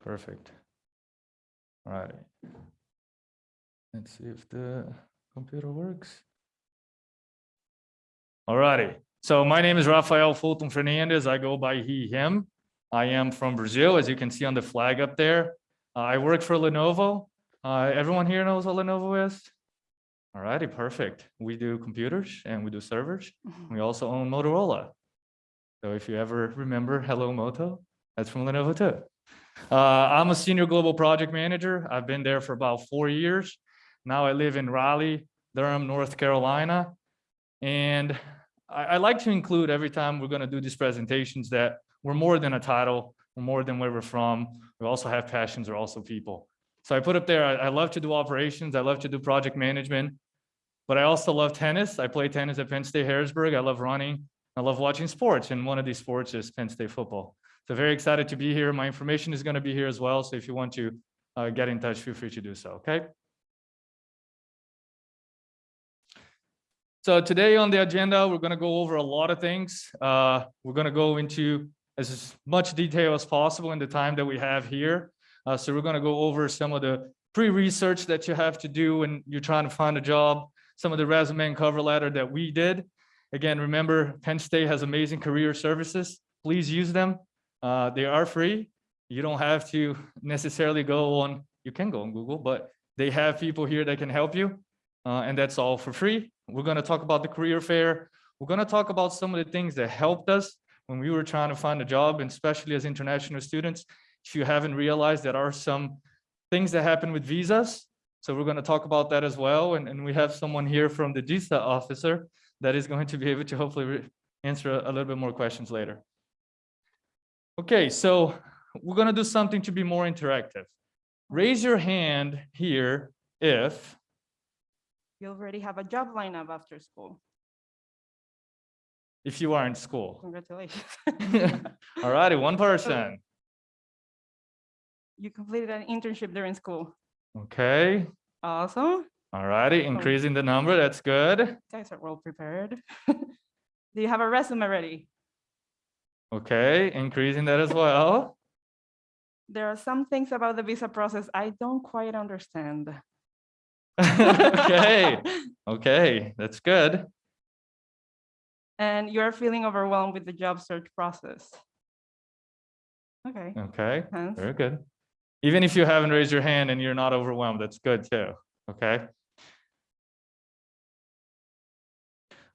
Perfect. All right. Let's see if the computer works. All righty. So my name is Rafael Fulton Fernandez. I go by he, him. I am from Brazil, as you can see on the flag up there. Uh, I work for Lenovo. Uh, everyone here knows what Lenovo is? All righty, perfect. We do computers and we do servers. We also own Motorola. So if you ever remember Hello Moto, that's from Lenovo too. Uh, I'm a senior global project manager. I've been there for about four years. Now I live in Raleigh, Durham, North Carolina. And I, I like to include every time we're going to do these presentations that we're more than a title, we're more than where we're from. We also have passions, we're also people. So I put up there, I, I love to do operations, I love to do project management, but I also love tennis. I play tennis at Penn State Harrisburg. I love running. I love watching sports, and one of these sports is Penn State football. So very excited to be here. My information is going to be here as well. So if you want to uh, get in touch, feel free to do so. Okay. So today on the agenda, we're going to go over a lot of things. Uh, we're going to go into as much detail as possible in the time that we have here. Uh, so we're going to go over some of the pre-research that you have to do when you're trying to find a job, some of the resume and cover letter that we did. Again, remember, Penn State has amazing career services. Please use them. Uh, they are free. You don't have to necessarily go on, you can go on Google, but they have people here that can help you. Uh, and that's all for free. We're going to talk about the career fair. We're going to talk about some of the things that helped us when we were trying to find a job, and especially as international students. If you haven't realized, there are some things that happen with visas. So we're going to talk about that as well. And, and we have someone here from the visa officer that is going to be able to hopefully answer a, little bit more questions later. Okay, so we're going to do something to be more interactive. Raise your hand here if You already have a job lineup after school. if you are in school. Congratulations. All righty, one person. You completed an internship during school. Okay, Awesome. All righty, increasing the number, that's good. Guys are well prepared. Do you have a resume ready? Okay, increasing that as well. There are some things about the visa process I don't quite understand. Okay, okay, that's good. And you're feeling overwhelmed with the job search process. Okay, Okay, very good. Even if you haven't raised your hand and you're not overwhelmed, that's good too, okay?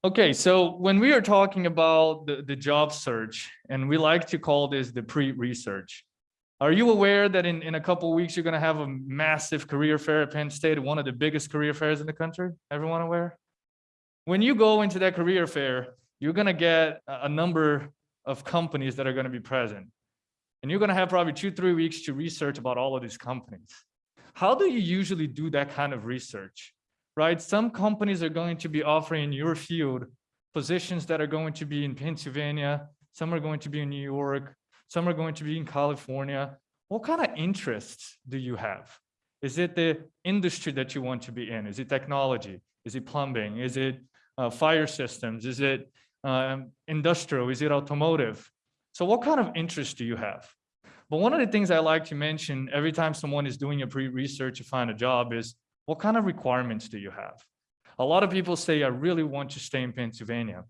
Okay, so when we are talking about the, the job search, and we like to call this the pre-research. Are you aware that in, in a couple weeks, you're gonna have a massive career fair at Penn State, one of the biggest career fairs in the country? Everyone aware? When you go into that career fair, you're gonna get a, a number of companies that are gonna be present. And you're gonna have probably two, three weeks to research about all of these companies. How do you usually do that kind of research? Right? Some companies are going to be offering in your field positions that are going to be in Pennsylvania, some are going to be in New York, some are going to be in California. What kind of interests do you have? Is it the industry that you want to be in? Is it technology? Is it plumbing? Is it uh, fire systems? Is it um, industrial? Is it automotive? So what kind of interest do you have? But one of the things I like to mention every time someone is doing a pre-research to find a job is what kind of requirements do you have? A lot of people say, I really want to stay in Pennsylvania.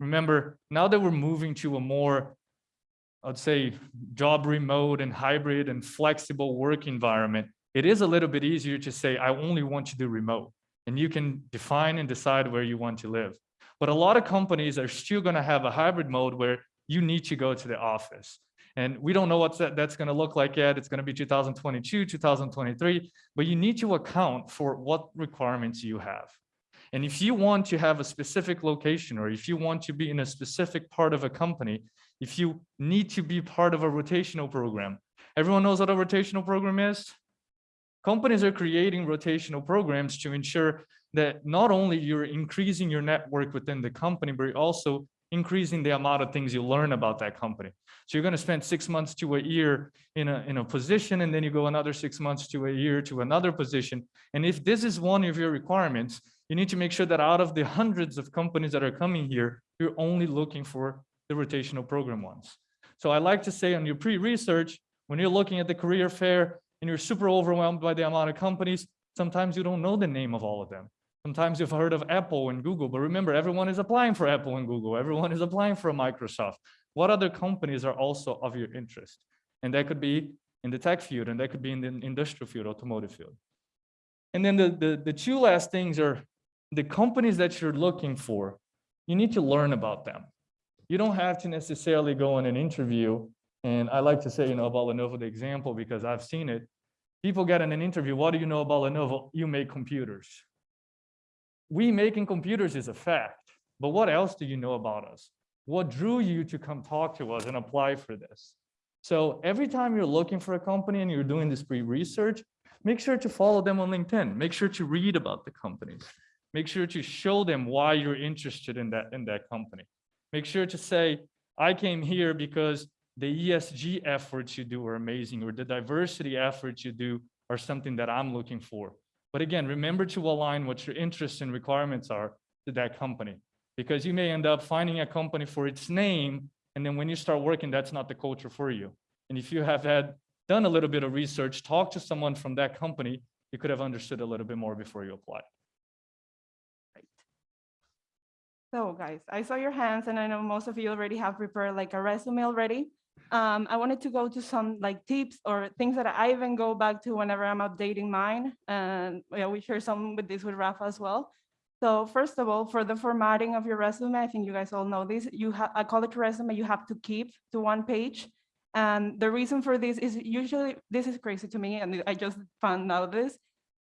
Remember, now that we're moving to a more, I'd say, job remote and hybrid and flexible work environment, it is a little bit easier to say, I only want to do remote. And you can define and decide where you want to live. But a lot of companies are still going to have a hybrid mode where you need to go to the office. And we don't know what that, that's going to look like yet. It's going to be 2022, 2023, but you need to account for what requirements you have. And if you want to have a specific location, or if you want to be in a specific part of a company, if you need to be part of a rotational program, everyone knows what a rotational program is? Companies are creating rotational programs to ensure that not only you're increasing your network within the company, but you're also increasing the amount of things you learn about that company. So you're going to spend six months to a year in a, in a position, and then you go another six months to a year to another position. And if this is one of your requirements, you need to make sure that out of the hundreds of companies that are coming here, you're only looking for the rotational program ones. So I like to say on your pre-research, when you're looking at the career fair and you're super overwhelmed by the amount of companies, sometimes you don't know the name of all of them. Sometimes you've heard of Apple and Google, but remember, everyone is applying for Apple and Google. Everyone is applying for Microsoft. What other companies are also of your interest? And that could be in the tech field, and that could be in the industrial field, automotive field. And then the, the, the two last things are the companies that you're looking for, you need to learn about them. You don't have to necessarily go on an interview. And I like to say, you know, about Lenovo, the example, because I've seen it. People get in an interview, what do you know about Lenovo? You make computers. We making computers is a fact, but what else do you know about us? What drew you to come talk to us and apply for this? So every time you're looking for a company and you're doing this pre-research, make sure to follow them on LinkedIn. Make sure to read about the companies. Make sure to show them why you're interested in that, in that company. Make sure to say, I came here because the ESG efforts you do are amazing, or the diversity efforts you do are something that I'm looking for. But again, remember to align what your interests and requirements are to that company, because you may end up finding a company for its name, and then when you start working, that's not the culture for you. And if you have had done a little bit of research, talk to someone from that company, you could have understood a little bit more before you apply. Right. So guys, I saw your hands and I know most of you already have prepared like a resume already. Um, I wanted to go to some like tips or things that I even go back to whenever I'm updating mine. And yeah, we share some with this with Rafa as well. So first of all, for the formatting of your resume, I think you guys all know this, you have a college resume you have to keep to one page. And the reason for this is usually, this is crazy to me, and I just found out this,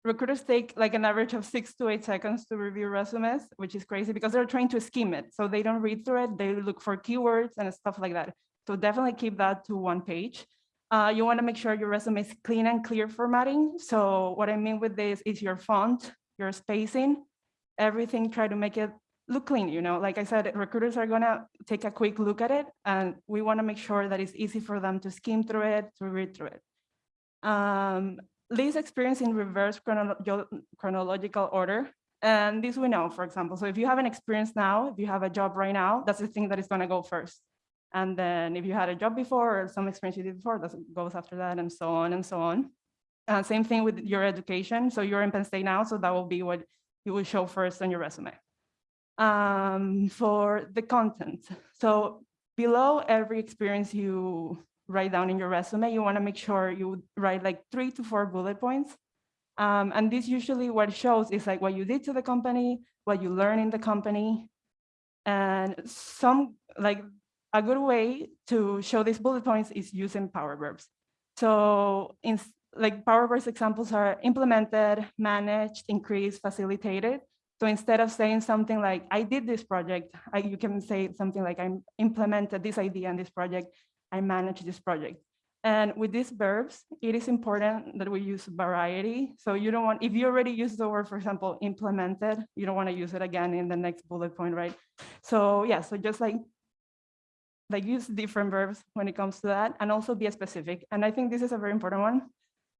recruiters take like an average of six to eight seconds to review resumes, which is crazy because they're trying to skim it. So they don't read through it, they look for keywords and stuff like that. So definitely keep that to one page. Uh, you wanna make sure your resume is clean and clear formatting. So what I mean with this is your font, your spacing, everything, try to make it look clean, you know, like I said, recruiters are gonna take a quick look at it and we wanna make sure that it's easy for them to skim through it, to read through it. Um, experience in reverse chronolo chronological order. And this we know, for example, so if you have an experience now, if you have a job right now, that's the thing that is gonna go first. And then if you had a job before or some experience you did before, that goes after that and so on and so on. Uh, same thing with your education. So you're in Penn State now, so that will be what you will show first on your resume um, for the content. So below every experience you write down in your resume, you want to make sure you write like three to four bullet points. Um, and this usually what shows is like what you did to the company, what you learned in the company, and some like a good way to show these bullet points is using power verbs. So in like power verbs examples are implemented, managed, increased, facilitated. So instead of saying something like, I did this project, I, you can say something like, I implemented this idea in this project, I managed this project. And with these verbs, it is important that we use variety. So you don't want, if you already use the word, for example, implemented, you don't want to use it again in the next bullet point, right? So yeah, so just like, like use different verbs when it comes to that and also be specific. And I think this is a very important one.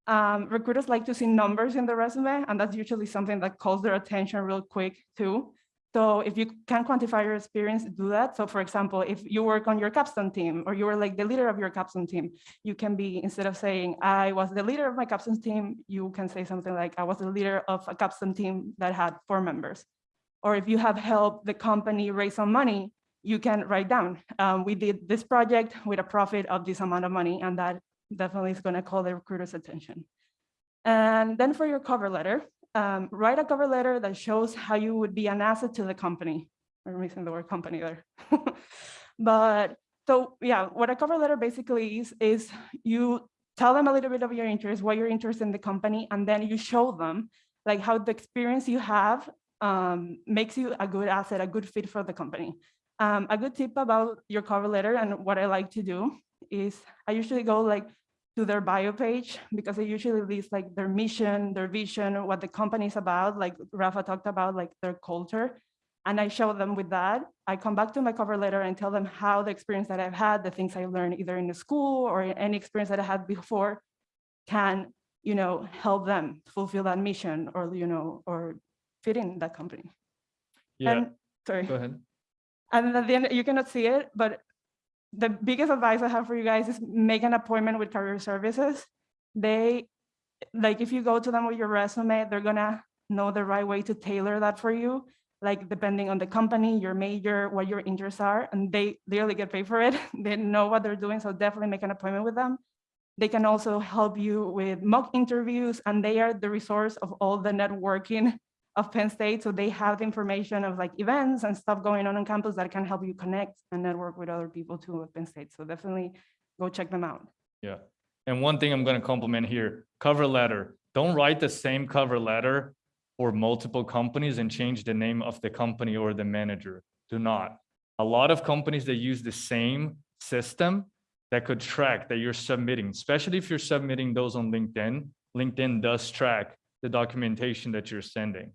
Um, recruiters like to see numbers in the resume, and that's usually something that calls their attention real quick too. So if you can quantify your experience, do that. So for example, if you work on your capstone team or you were like the leader of your capstone team, you can be, instead of saying, I was the leader of my capstone team, you can say something like, I was the leader of a capstone team that had four members. Or if you have helped the company raise some money, you can write down, um, we did this project with a profit of this amount of money, and that definitely is going to call the recruiter's attention. And then for your cover letter, um, write a cover letter that shows how you would be an asset to the company. I'm missing the word company there. but so yeah, what a cover letter basically is, is you tell them a little bit of your interest, what you're interested in the company, and then you show them like how the experience you have um, makes you a good asset, a good fit for the company. Um, a good tip about your cover letter and what I like to do is I usually go like to their bio page because they usually list like their mission, their vision, what the company is about, like Rafa talked about, like their culture. And I show them with that. I come back to my cover letter and tell them how the experience that I've had, the things I learned either in the school or any experience that I had before can, you know, help them fulfill that mission or, you know, or fit in that company. Yeah, And sorry. go ahead. And at the end, you cannot see it, but the biggest advice I have for you guys is make an appointment with career services. They, like, if you go to them with your resume, they're gonna know the right way to tailor that for you. Like, depending on the company, your major, what your interests are, and they literally get paid for it. They know what they're doing, so definitely make an appointment with them. They can also help you with mock interviews, and they are the resource of all the networking of Penn State. So they have the information of like events and stuff going on on campus that can help you connect and network with other people too at Penn State. So definitely go check them out. Yeah. And one thing I'm going to compliment here, cover letter. Don't write the same cover letter for multiple companies and change the name of the company or the manager. Do not. A lot of companies that use the same system that could track that you're submitting, especially if you're submitting those on LinkedIn. LinkedIn does track the documentation that you're sending.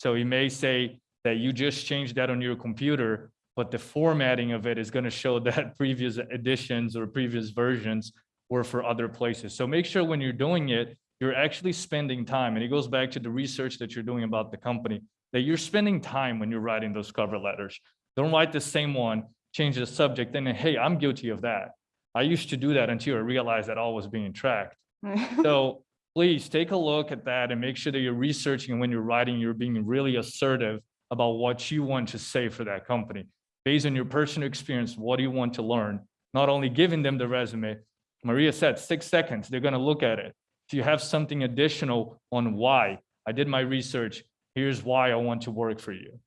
So it may say that you just changed that on your computer, but the formatting of it is going to show that previous editions or previous versions were for other places. So make sure when you're doing it, you're actually spending time. And it goes back to the research that you're doing about the company, that you're spending time when you're writing those cover letters. Don't write the same one, change the subject, and then, hey, I'm guilty of that. I used to do that until I realized that all was being tracked. So please take a look at that and make sure that you're researching when you're writing, you're being really assertive about what you want to say for that company. Based on your personal experience, what do you want to learn? Not only giving them the resume, Maria said six seconds, they're going to look at it. If you have something additional on why, I did my research, here's why I want to work for you.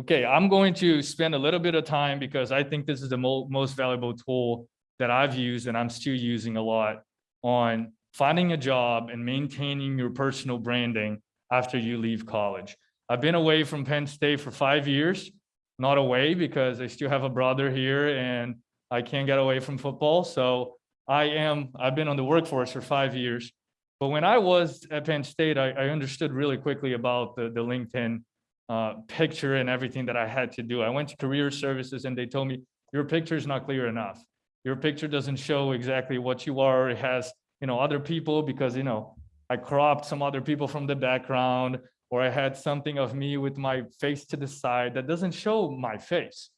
Okay, I'm going to spend a little bit of time because I think this is the mo most valuable tool that I've used and I'm still using a lot on finding a job and maintaining your personal branding after you leave college. I've been away from Penn State for five years, not away because I still have a brother here and I can't get away from football. So I am, I've been on the workforce for five years. But when I was at Penn State, I, I understood really quickly about the, the LinkedIn uh, picture and everything that I had to do. I went to career services and they told me, your picture is not clear enough. Your picture doesn't show exactly what you are. It has, you know, other people because, you know, I cropped some other people from the background or I had something of me with my face to the side that doesn't show my face.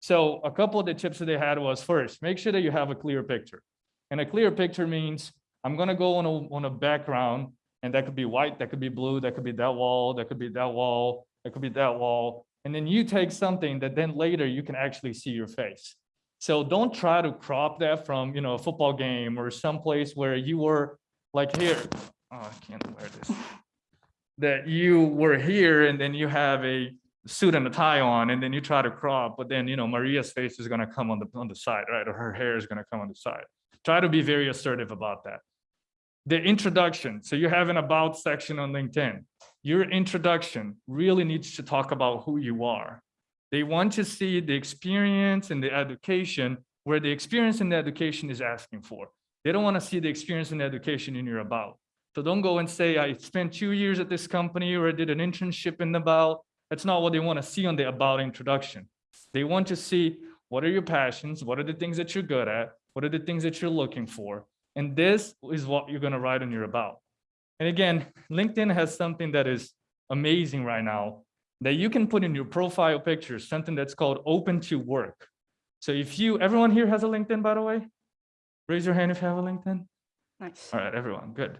So a couple of the tips that they had was first, make sure that you have a clear picture. And a clear picture means I'm gonna go on a, on a background and that could be white, that could be blue, that could be that wall, that could be that wall, that could be that wall. And then you take something that then later you can actually see your face. So don't try to crop that from, you know, a football game or someplace where you were like here. Oh, I can't wear this. That you were here and then you have a suit and a tie on and then you try to crop, but then, you know, Maria's face is going to come on the, on the side, right? Or her hair is going to come on the side. Try to be very assertive about that. The introduction. So you have an about section on LinkedIn. Your introduction really needs to talk about who you are. They want to see the experience and the education where the experience and the education is asking for. They don't want to see the experience and the education in your about. So don't go and say, I spent two years at this company or I did an internship in the about. That's not what they want to see on the about introduction. They want to see what are your passions? What are the things that you're good at? What are the things that you're looking for? And this is what you're going to write on your about. And again, LinkedIn has something that is amazing right now that you can put in your profile picture, something that's called open to work. So if you, everyone here has a LinkedIn, by the way? Raise your hand if you have a LinkedIn. Nice. All right, everyone, good.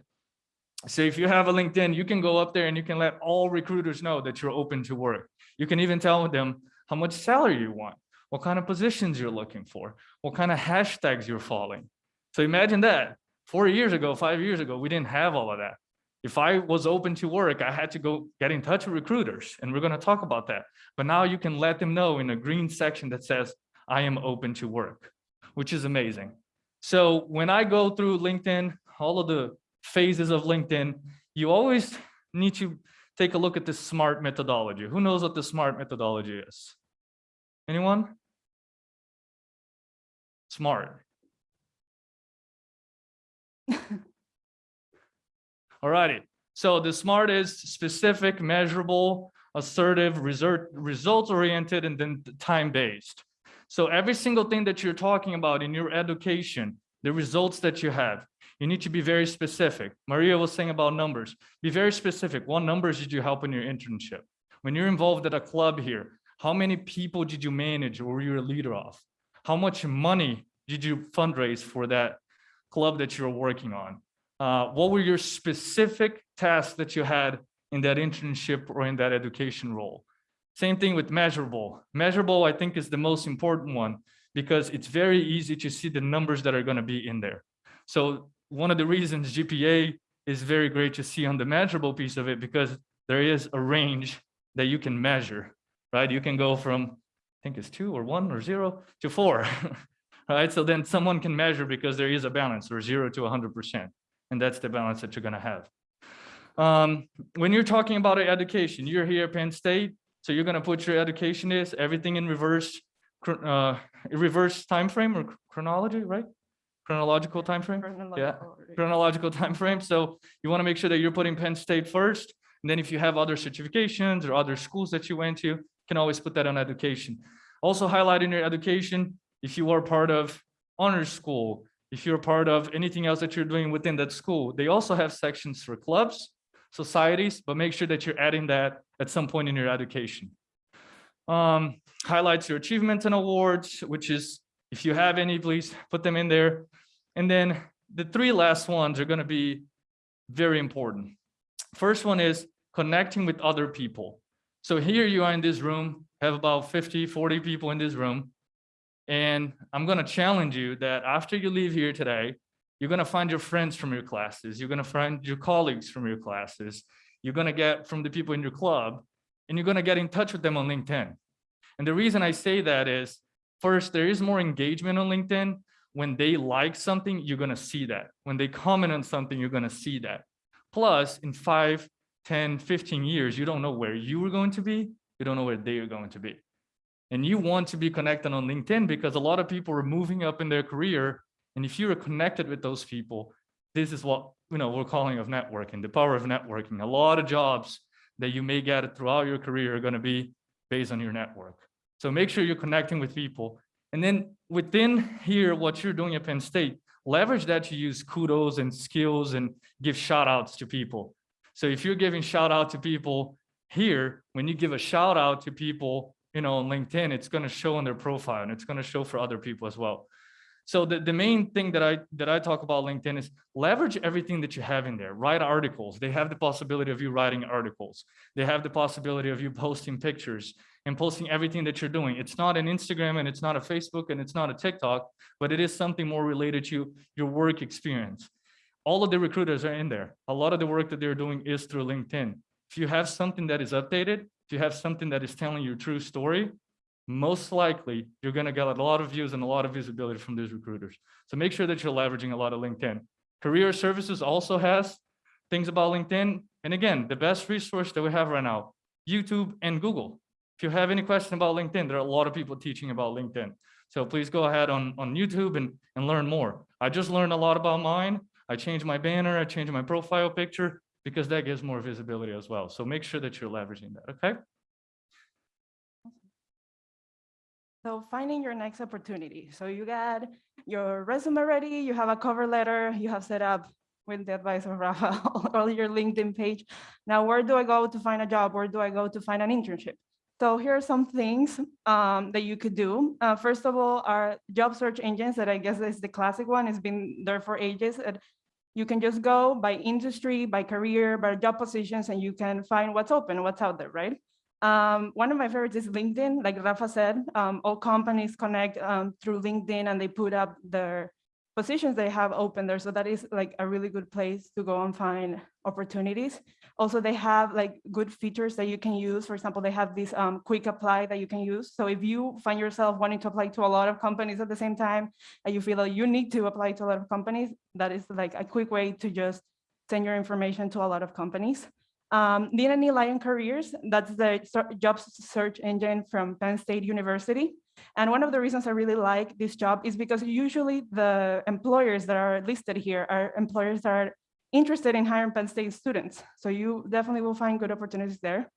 So if you have a LinkedIn, you can go up there and you can let all recruiters know that you're open to work. You can even tell them how much salary you want, what kind of positions you're looking for, what kind of hashtags you're following. So imagine that four years ago, five years ago, we didn't have all of that. If I was open to work, I had to go get in touch with recruiters and we're going to talk about that. But now you can let them know in a green section that says, I am open to work, which is amazing. So when I go through LinkedIn, all of the phases of LinkedIn, you always need to take a look at the SMART methodology. Who knows what the SMART methodology is? Anyone? SMART. All righty. So the SMART is specific, measurable, assertive, result, results oriented, and then time based. So every single thing that you're talking about in your education, the results that you have, you need to be very specific. Maria was saying about numbers. Be very specific. What numbers did you help in your internship? When you're involved at a club here, How many people did you manage or were you a leader of? How much money did you fundraise for that club that you're working on? Uh, what were your specific tasks that you had in that internship or in that education role? Same thing with measurable. Measurable, I think, is the most important one because it's very easy to see the numbers that are going to be in there. So one of the reasons GPA is very great to see on the measurable piece of it because there is a range that you can measure, right? You can go from, I think it's two or one or zero to four, right? So then someone can measure because there is a balance or zero to 100%. And that's the balance that you're going to have. Um, when you're talking about education, you're here at Penn State, so you're going to put your education is everything in reverse, uh, reverse time frame or chronology, right? Chronological time frame Chronological order. chronological time frame. So you want to make sure that you're putting Penn State first. And then if you have other certifications or other schools that you went to, you can always put that on education. Also highlight in your education, if you are part of honors school, if you're part of anything else that you're doing within that school, they also have sections for clubs, societies, but make sure that you're adding that at some point in your education. Um, highlights your achievements and awards, which is, if you have any, please put them in there. And then the three last ones are going to be very important. First one is connecting with other people. So here you are in this room, have about 50, 40 people in this room. And I'm going to challenge you that after you leave here today, you're going to find your friends from your classes. You're going to find your colleagues from your classes. You're going to get from the people in your club and you're going to get in touch with them on LinkedIn. And the reason I say that is first, there is more engagement on LinkedIn. When they like something, you're going to see that. When they comment on something, you're going to see that. Plus, in five, 10, 15 years, you don't know where you are going to be. You don't know where they are going to be. And you want to be connected on LinkedIn because a lot of people are moving up in their career. And if you're connected with those people, this is what you know we're calling of networking, the power of networking. A lot of jobs that you may get throughout your career are going to be based on your network. So make sure you're connecting with people. And then within here, what you're doing at Penn State, leverage that to use kudos and skills and give shout outs to people. So if you're giving shout out to people here, when you give a shout out to people, you know, on LinkedIn, it's going to show on their profile and it's going to show for other people as well. So the, the main thing that I that I talk about LinkedIn is leverage everything that you have in there. Write articles. They have the possibility of you writing articles. They have the possibility of you posting pictures and posting everything that you're doing. It's not an Instagram and it's not a Facebook and it's not a TikTok, but it is something more related to your work experience. All of the recruiters are in there. A lot of the work that they're doing is through LinkedIn. If you have something that is updated, you have something that is telling your true story, most likely you're going to get a lot of views and a lot of visibility from these recruiters. So make sure that you're leveraging a lot of LinkedIn. Career Services also has things about LinkedIn. And again, the best resource that we have right now, YouTube and Google. If you have any question about LinkedIn, there are a lot of people teaching about LinkedIn. So please go ahead on, on YouTube and, and learn more. I just learned a lot about mine. I changed my banner, I changed my profile picture because that gives more visibility as well. So make sure that you're leveraging that, okay? So finding your next opportunity. So you got your resume ready, you have a cover letter, you have set up with the advice of Rafa, all your LinkedIn page. Now, where do I go to find a job? Where do I go to find an internship? So here are some things um, that you could do. Uh, first of all, our job search engines that I guess is the classic one. It's been there for ages. You can just go by industry, by career, by job positions, and you can find what's open, what's out there, right? Um, one of my favorites is LinkedIn. Like Rafa said, um, all companies connect um, through LinkedIn and they put up their positions they have open there. So that is like a really good place to go and find opportunities. Also, they have like good features that you can use. For example, they have this um, quick apply that you can use. So if you find yourself wanting to apply to a lot of companies at the same time, and you feel that you need to apply to a lot of companies, that is like a quick way to just send your information to a lot of companies. Um, Lion Careers, that's the job search engine from Penn State University. And one of the reasons I really like this job is because usually the employers that are listed here are employers that are interested in hiring Penn State students. So you definitely will find good opportunities there.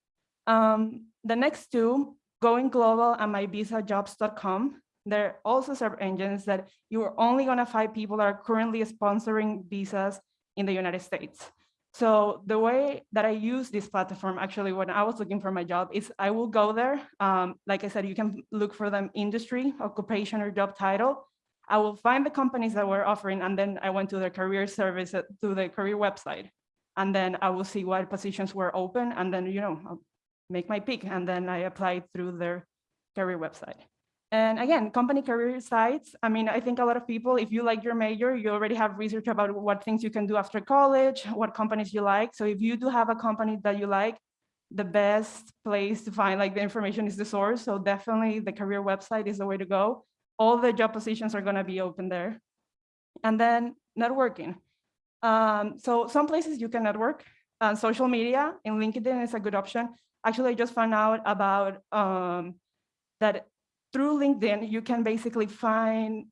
Um, the next two, Going Global and MyVisaJobs.com, they're also search engines that you are only gonna find people that are currently sponsoring visas in the United States. So the way that I use this platform, actually, when I was looking for my job is I will go there. Um, like I said, you can look for them industry, occupation or job title. I will find the companies that were offering, and then I went to the career service, uh, to the career website. And then I will see what positions were open, and then, you know, I'll make my pick, and then I applied through their career website. And again, company career sites, I mean, I think a lot of people, if you like your major, you already have research about what things you can do after college, what companies you like. So if you do have a company that you like, the best place to find like the information is the source. So definitely the career website is the way to go. All the job positions are gonna be open there. And then networking. Um, so some places you can network, uh, social media and LinkedIn is a good option. Actually, I just found out about um, that through LinkedIn, you can basically find,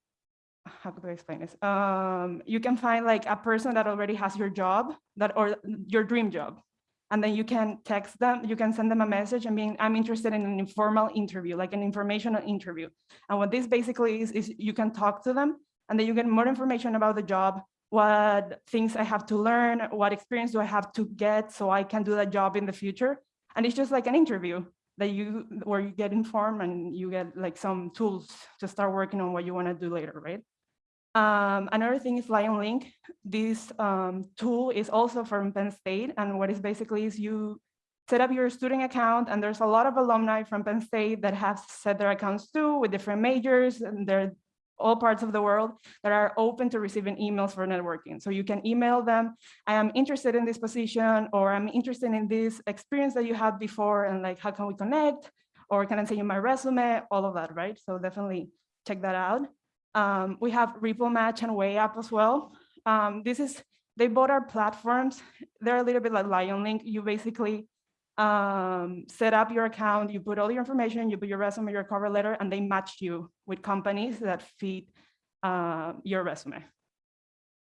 how could I explain this? Um, you can find like a person that already has your job that or your dream job. And then you can text them, you can send them a message and being, I'm interested in an informal interview, like an informational interview. And what this basically is, is you can talk to them and then you get more information about the job, what things I have to learn, what experience do I have to get so I can do that job in the future. And it's just like an interview that you where you get informed and you get like some tools to start working on what you want to do later, right? Um, another thing is Lion Link. This um, tool is also from Penn State, and what is basically is you set up your student account, and there's a lot of alumni from Penn State that have set their accounts too with different majors, and they're all parts of the world that are open to receiving emails for networking. So you can email them, I am interested in this position, or I'm interested in this experience that you had before, and like, how can we connect? Or can I send you my resume? All of that, right? So definitely check that out. Um, we have Ripple Match and Way WayUp as well. Um, this is, they both are platforms. They're a little bit like Lion Link. You basically um, set up your account, you put all your information, you put your resume, your cover letter, and they match you with companies that fit uh, your resume.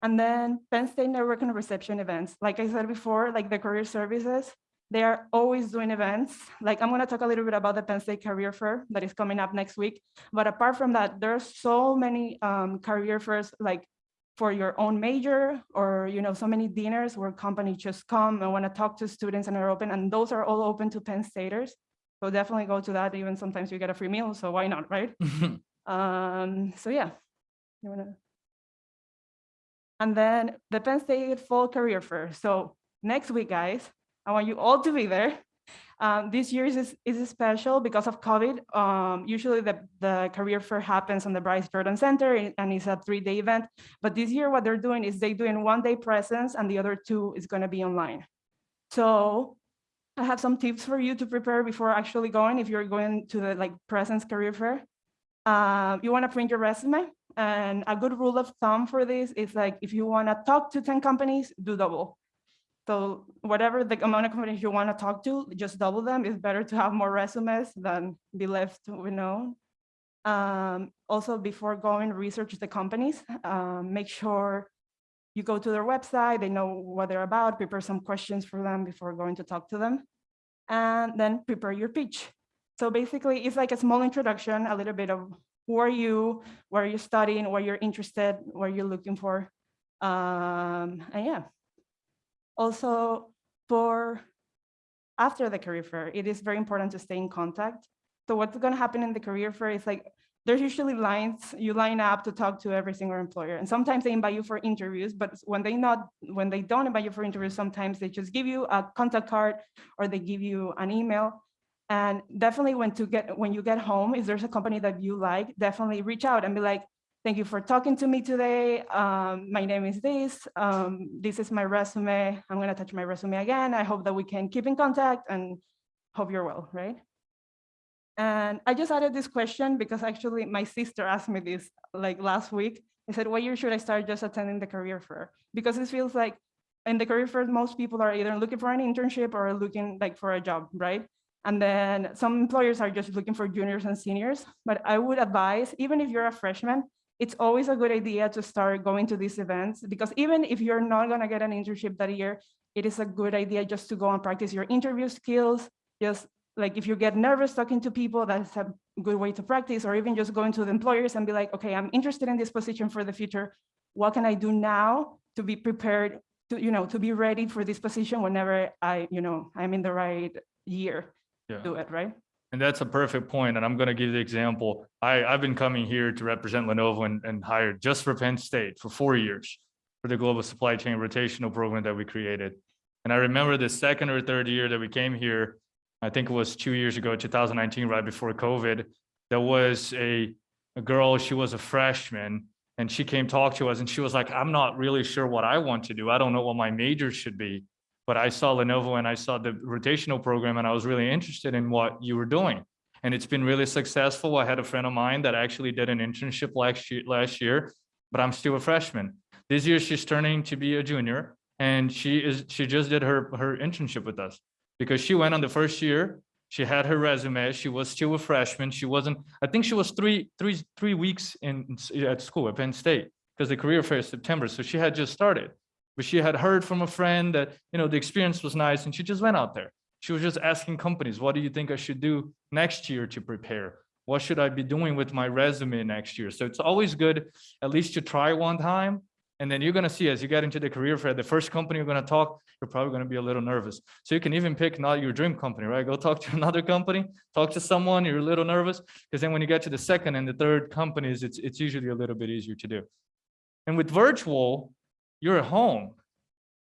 And then Penn State Network and Reception events. Like I said before, like the career services, they are always doing events. Like I'm gonna talk a little bit about the Penn State Career Fair that is coming up next week. But apart from that, there are so many um, career fairs like for your own major or you know so many dinners where companies just come and want to talk to students and are open and those are all open to Penn Staters. So definitely go to that. Even sometimes you get a free meal, so why not, right? um, so yeah, you wanna. And then the Penn State Fall Career Fair. So next week, guys, I want you all to be there. Um, this year is, is special because of COVID. Um, usually the, the career fair happens on the Bryce Jordan Center and- it's a three-day event. But this year what they're doing is they're doing one day presence and the other two is gonna be online. So I have some tips for you to prepare before actually going if you're going to the like presence career fair. Uh, you wanna print your resume and a good rule of thumb for this is like if you wanna talk to 10 companies, do double. So whatever the amount of companies you want to talk to, just double them. It's better to have more resumes than be left unknown. Um, also, before going, research the companies. Um, make sure you go to their website, they know what they're about, prepare some questions for them before going to talk to them, and then prepare your pitch. So basically, it's like a small introduction, a little bit of who are you, what are you studying, what you're interested, what you're looking for. Um, and yeah, also, for after the career fair, it is very important to stay in contact. So what's going to happen in the career fair is like, there's usually lines, you line up to talk to every single employer. And sometimes they invite you for interviews, but when they not, when they don't invite you for interviews, sometimes they just give you a contact card or they give you an email. And definitely when to get, when you get home, if there's a company that you like, definitely reach out and be like, Thank you for talking to me today. Um, my name is this. Um, this is my resume. I'm going to touch my resume again. I hope that we can keep in contact and hope you're well, right? And I just added this question because actually my sister asked me this like last week. I said, what year should I start just attending the career fair? Because it feels like in the career fair, most people are either looking for an internship or looking like for a job, right? And then some employers are just looking for juniors and seniors. But I would advise, even if you're a freshman, it's always a good idea to start going to these events because even if you're not going to get an internship that year, it is a good idea just to go and practice your interview skills. Just like if you get nervous talking to people, that's a good way to practice, or even just going to the employers and be like, okay, I'm interested in this position for the future. What can I do now to be prepared to, you know, to be ready for this position whenever I, you know, I'm in the right year Yeah. to do it, right? And that's a perfect point, and I'm gonna give the example. I, I've been coming here to represent Lenovo and, and hired just for Penn State for four years for the global supply chain rotational program that we created. And I remember the second or third year that we came here, I think it was two years ago, 2019, right before COVID. There was a, a girl, she was a freshman, and she came talk to us and she was like, I'm not really sure what I want to do. I don't know what my major should be. But I saw Lenovo and I saw the rotational program and I was really interested in what you were doing. And it's been really successful. I had a friend of mine that actually did an internship last year, last year, but I'm still a freshman. This year she's turning to be a junior and she is she just did her her internship with us because she went on the first year. She had her resume. She was still a freshman. She wasn't, I think she was three, three, three weeks in at school at Penn State because the career fair is September. So she had just started but she had heard from a friend that you know the experience was nice and she just went out there. She was just asking companies what do you think i should do next year to prepare? What should i be doing with my resume next year? So it's always good at least to try one time and then you're going to see as you get into the career fair the first company you're going to talk you're probably going to be a little nervous. So you can even pick not your dream company right? Go talk to another company talk to someone you're a little nervous because then when you get to the second and the third companies it's it's usually a little bit easier to do. And with virtual you're at home.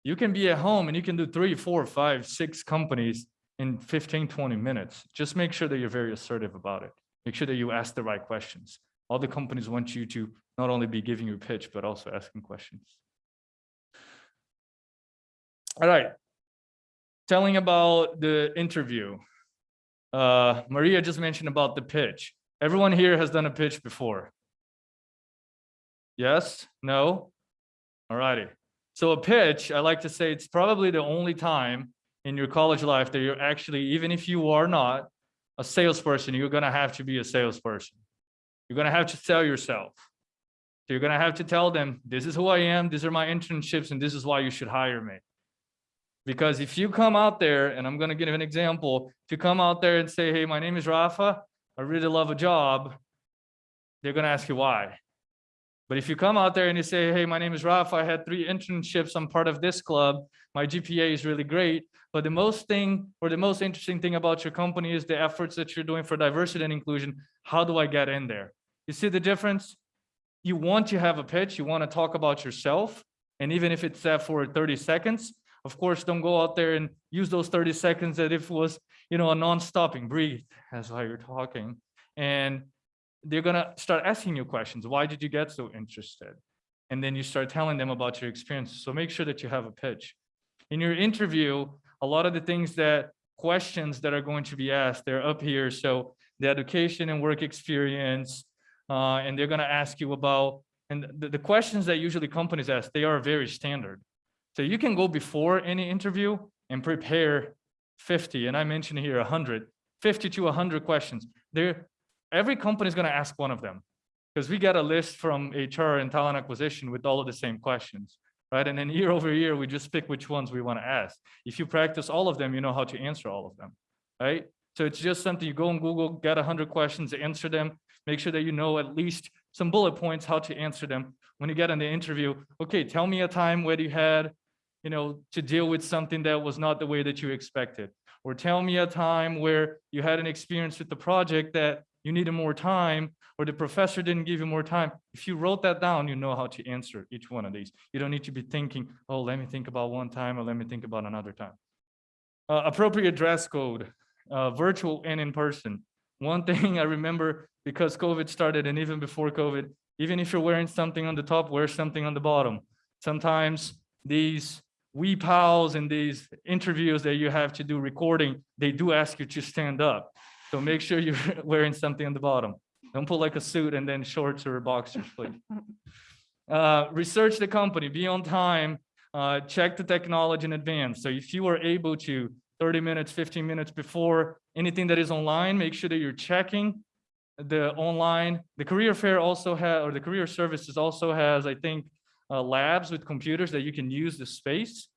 You can be at home and you can do three, four, five, six companies in 15, 20 minutes. Just make sure that you're very assertive about it. Make sure that you ask the right questions. All the companies want you to not only be giving your pitch, but also asking questions. All right. Telling about the interview. Uh, Maria just mentioned about the pitch. Everyone here has done a pitch before. Yes? No? All righty. So a pitch, I like to say it's probably the only time in your college life that you're actually, even if you are not a salesperson, you're gonna have to be a salesperson. You're gonna have to sell yourself. So you're gonna have to tell them, this is who I am, these are my internships, and this is why you should hire me. Because if you come out there, and I'm gonna give an example, you come out there and say, hey, my name is Rafa, I really love a job, they're gonna ask you why. But if you come out there and you say, hey, my name is Ralph, I had three internships, I'm part of this club, my GPA is really great. But the most thing or the most interesting thing about your company is the efforts that you're doing for diversity and inclusion. How do I get in there? You see the difference? You want to have a pitch, you want to talk about yourself. And even if it's set for 30 seconds, of course, don't go out there and use those 30 seconds that if it was, you know, a non-stopping breathe as while you're talking. And they're gonna start asking you questions. Why did you get so interested? And then you start telling them about your experiences. So make sure that you have a pitch. In your interview, a lot of the things that questions that are going to be asked, they're up here. So the education and work experience, uh, and they're gonna ask you about, and the, the questions that usually companies ask, they are very standard. So you can go before any interview and prepare 50, and I mentioned here 100, 50 to 100 questions. They're every company is going to ask one of them because we get a list from HR and talent acquisition with all of the same questions, right? And then year over year, we just pick which ones we want to ask. If you practice all of them, you know how to answer all of them, right? So it's just something you go on Google, get 100 questions, answer them, make sure that you know at least some bullet points how to answer them. When you get in the interview, okay, tell me a time where you had, you know, to deal with something that was not the way that you expected. Or tell me a time where you had an experience with the project that you needed more time, or the professor didn't give you more time. If you wrote that down, you know how to answer each one of these. You don't need to be thinking, oh, let me think about one time or let me think about another time. Uh, appropriate dress code, uh, virtual and in person. One thing I remember because COVID started and even before COVID, even if you're wearing something on the top, wear something on the bottom. Sometimes these we pals and these interviews that you have to do recording, they do ask you to stand up. So make sure you're wearing something on the bottom. Don't put like a suit and then shorts or boxers, please. Uh, research the company, be on time, uh, check the technology in advance. So if you are able to 30 minutes, 15 minutes before anything that is online, make sure that you're checking the online. The career fair also has, or the career services also has, I think, uh, labs with computers that you can use the space.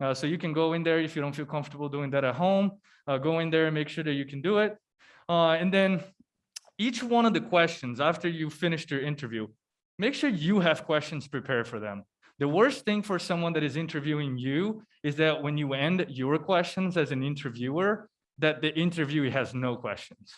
Uh, so you can go in there if you don't feel comfortable doing that at home. Uh, go in there and make sure that you can do it. Uh, and then each one of the questions after you finished your interview, make sure you have questions prepared for them. The worst thing for someone that is interviewing you is that when you end your questions as an interviewer, that the interviewee has no questions.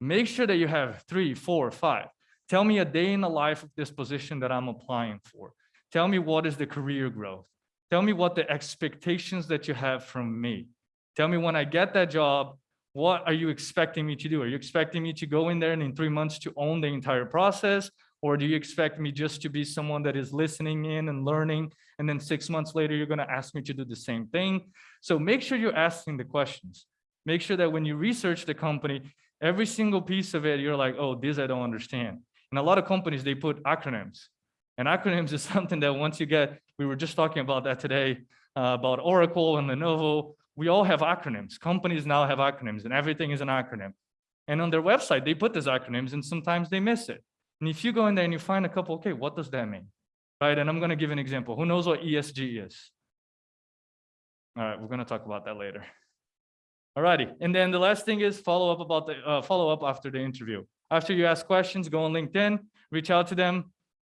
Make sure that you have three, four, five. Tell me a day in the life of this position that I'm applying for. Tell me what is the career growth. Tell me what the expectations that you have from me. Tell me when I get that job, what are you expecting me to do? Are you expecting me to go in there and in three months to own the entire process? Or do you expect me just to be someone that is listening in and learning? And then six months later, you're going to ask me to do the same thing. So make sure you're asking the questions. Make sure that when you research the company, every single piece of it, you're like, oh, this I don't understand. And a lot of companies, they put acronyms. And acronyms is something that once you get, we were just talking about that today, uh, about Oracle and Lenovo. We all have acronyms. Companies now have acronyms and everything is an acronym. And on their website, they put these acronyms and sometimes they miss it. And if you go in there and you find a couple, okay, what does that mean? Right, and I'm gonna give an example. Who knows what ESG is? All right, we're gonna talk about that later. All righty, and then the last thing is follow up about the, uh, follow up after the interview. After you ask questions, go on LinkedIn, reach out to them,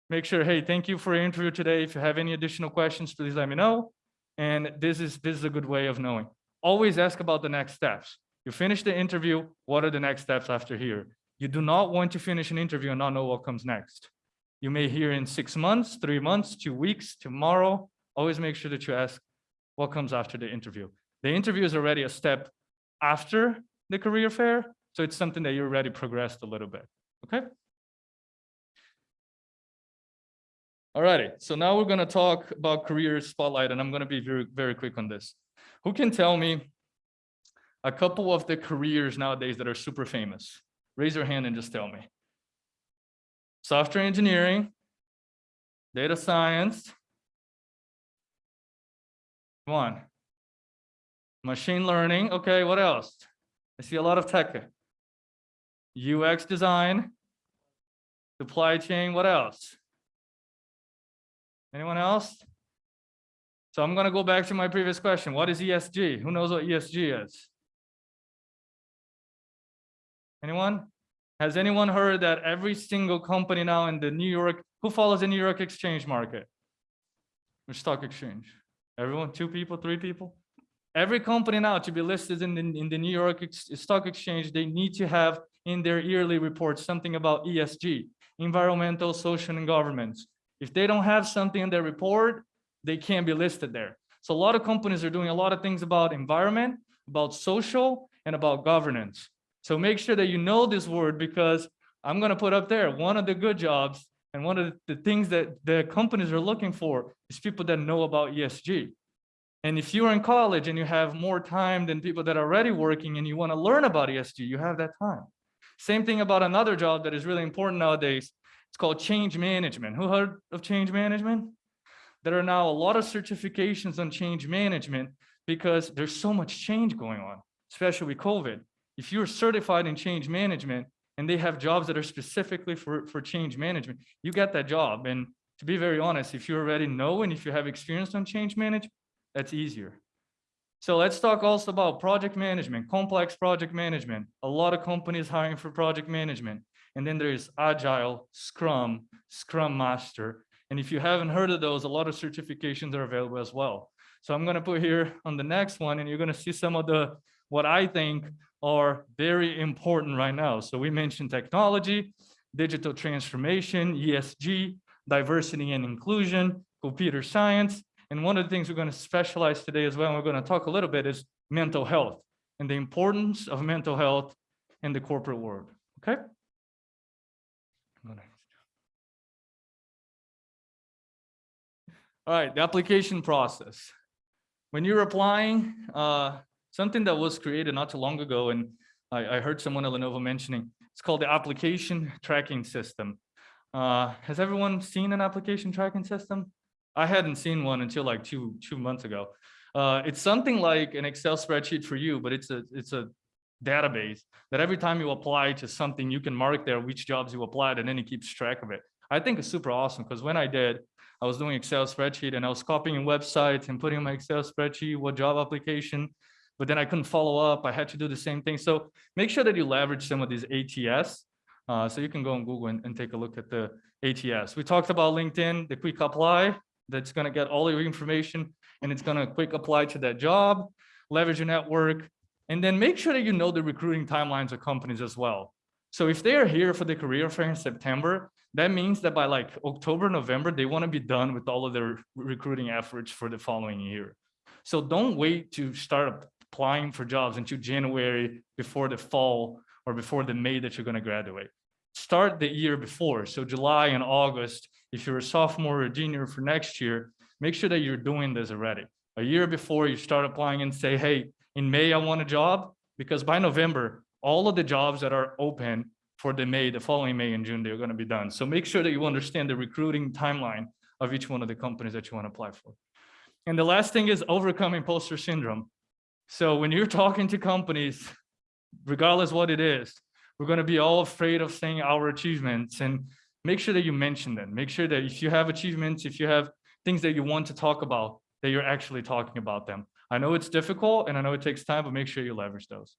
make sure, hey, thank you for your interview today. If you have any additional questions, please let me know. And this is, this is a good way of knowing. Always ask about the next steps. You finish the interview, what are the next steps after here? You do not want to finish an interview and not know what comes next. You may hear in six months, three months, two weeks, tomorrow. Always make sure that you ask what comes after the interview. The interview is already a step after the career fair. So it's something that you already progressed a little bit, okay? Alrighty, so now we're gonna talk about career spotlight and I'm gonna be very, very quick on this. Who can tell me a couple of the careers nowadays that are super famous? Raise your hand and just tell me. Software engineering, data science. Come on. Machine learning. Okay, what else? I see a lot of tech. UX design, supply chain, what else? Anyone else? So I'm going to go back to my previous question. What is ESG? Who knows what ESG is? Anyone? Has anyone heard that every single company now in the New York, who follows the New York exchange market? Which stock exchange? Everyone, two people, three people? Every company now to be listed in the, in the New York Stock Exchange, they need to have in their yearly reports something about ESG, environmental, social, and governance. If they don't have something in their report, they can't be listed there. So a lot of companies are doing a lot of things about environment, about social, and about governance. So make sure that you know this word because I'm going to put up there one of the good jobs and one of the things that the companies are looking for is people that know about ESG. And if you're in college and you have more time than people that are already working and you want to learn about ESG, you have that time. Same thing about another job that is really important nowadays. It's called change management. Who heard of change management? There are now a lot of certifications on change management because there's so much change going on, especially with COVID. If you're certified in change management and they have jobs that are specifically for, for change management, you get that job. And to be very honest, if you already know and if you have experience on change management, that's easier. So let's talk also about project management, complex project management. A lot of companies hiring for project management. And then there's Agile, Scrum, Scrum Master. And if you haven't heard of those, a lot of certifications are available as well. So I'm going to put here on the next one, and you're going to see some of the what I think are very important right now. So we mentioned technology, digital transformation, ESG, diversity and inclusion, computer science, and one of the things we're going to specialize today as well, and we're going to talk a little bit is mental health and the importance of mental health in the corporate world. Okay. All right, the application process. When you're applying, uh, something that was created not too long ago, and I, I heard someone at Lenovo mentioning, it's called the application tracking system. Uh, has everyone seen an application tracking system? I hadn't seen one until like two two months ago. Uh, it's something like an Excel spreadsheet for you, but it's a it's a database that every time you apply to something, you can mark there which jobs you applied, and then it keeps track of it. I think it's super awesome because when I did, I was doing Excel spreadsheet and I was copying websites and putting my Excel spreadsheet what job application, but then I couldn't follow up. I had to do the same thing. So make sure that you leverage some of these ATS. Uh, so you can go on Google and, and take a look at the ATS. We talked about LinkedIn, the quick apply that's gonna get all your information and it's gonna quick apply to that job, leverage your network, and then make sure that you know the recruiting timelines of companies as well. So if they are here for the career fair in September, that means that by like October, November, they want to be done with all of their recruiting efforts for the following year. So don't wait to start applying for jobs until January before the fall or before the May that you're going to graduate. Start the year before. So July and August, if you're a sophomore or a junior for next year, make sure that you're doing this already. A year before you start applying and say, hey, in May, I want a job, because by November, all of the jobs that are open for the May, the following May and June, they're going to be done. So make sure that you understand the recruiting timeline of each one of the companies that you want to apply for. And the last thing is overcoming imposter syndrome. So when you're talking to companies, regardless what it is, we're going to be all afraid of saying our achievements and make sure that you mention them. Make sure that if you have achievements, if you have things that you want to talk about, that you're actually talking about them. I know it's difficult and I know it takes time, but make sure you leverage those.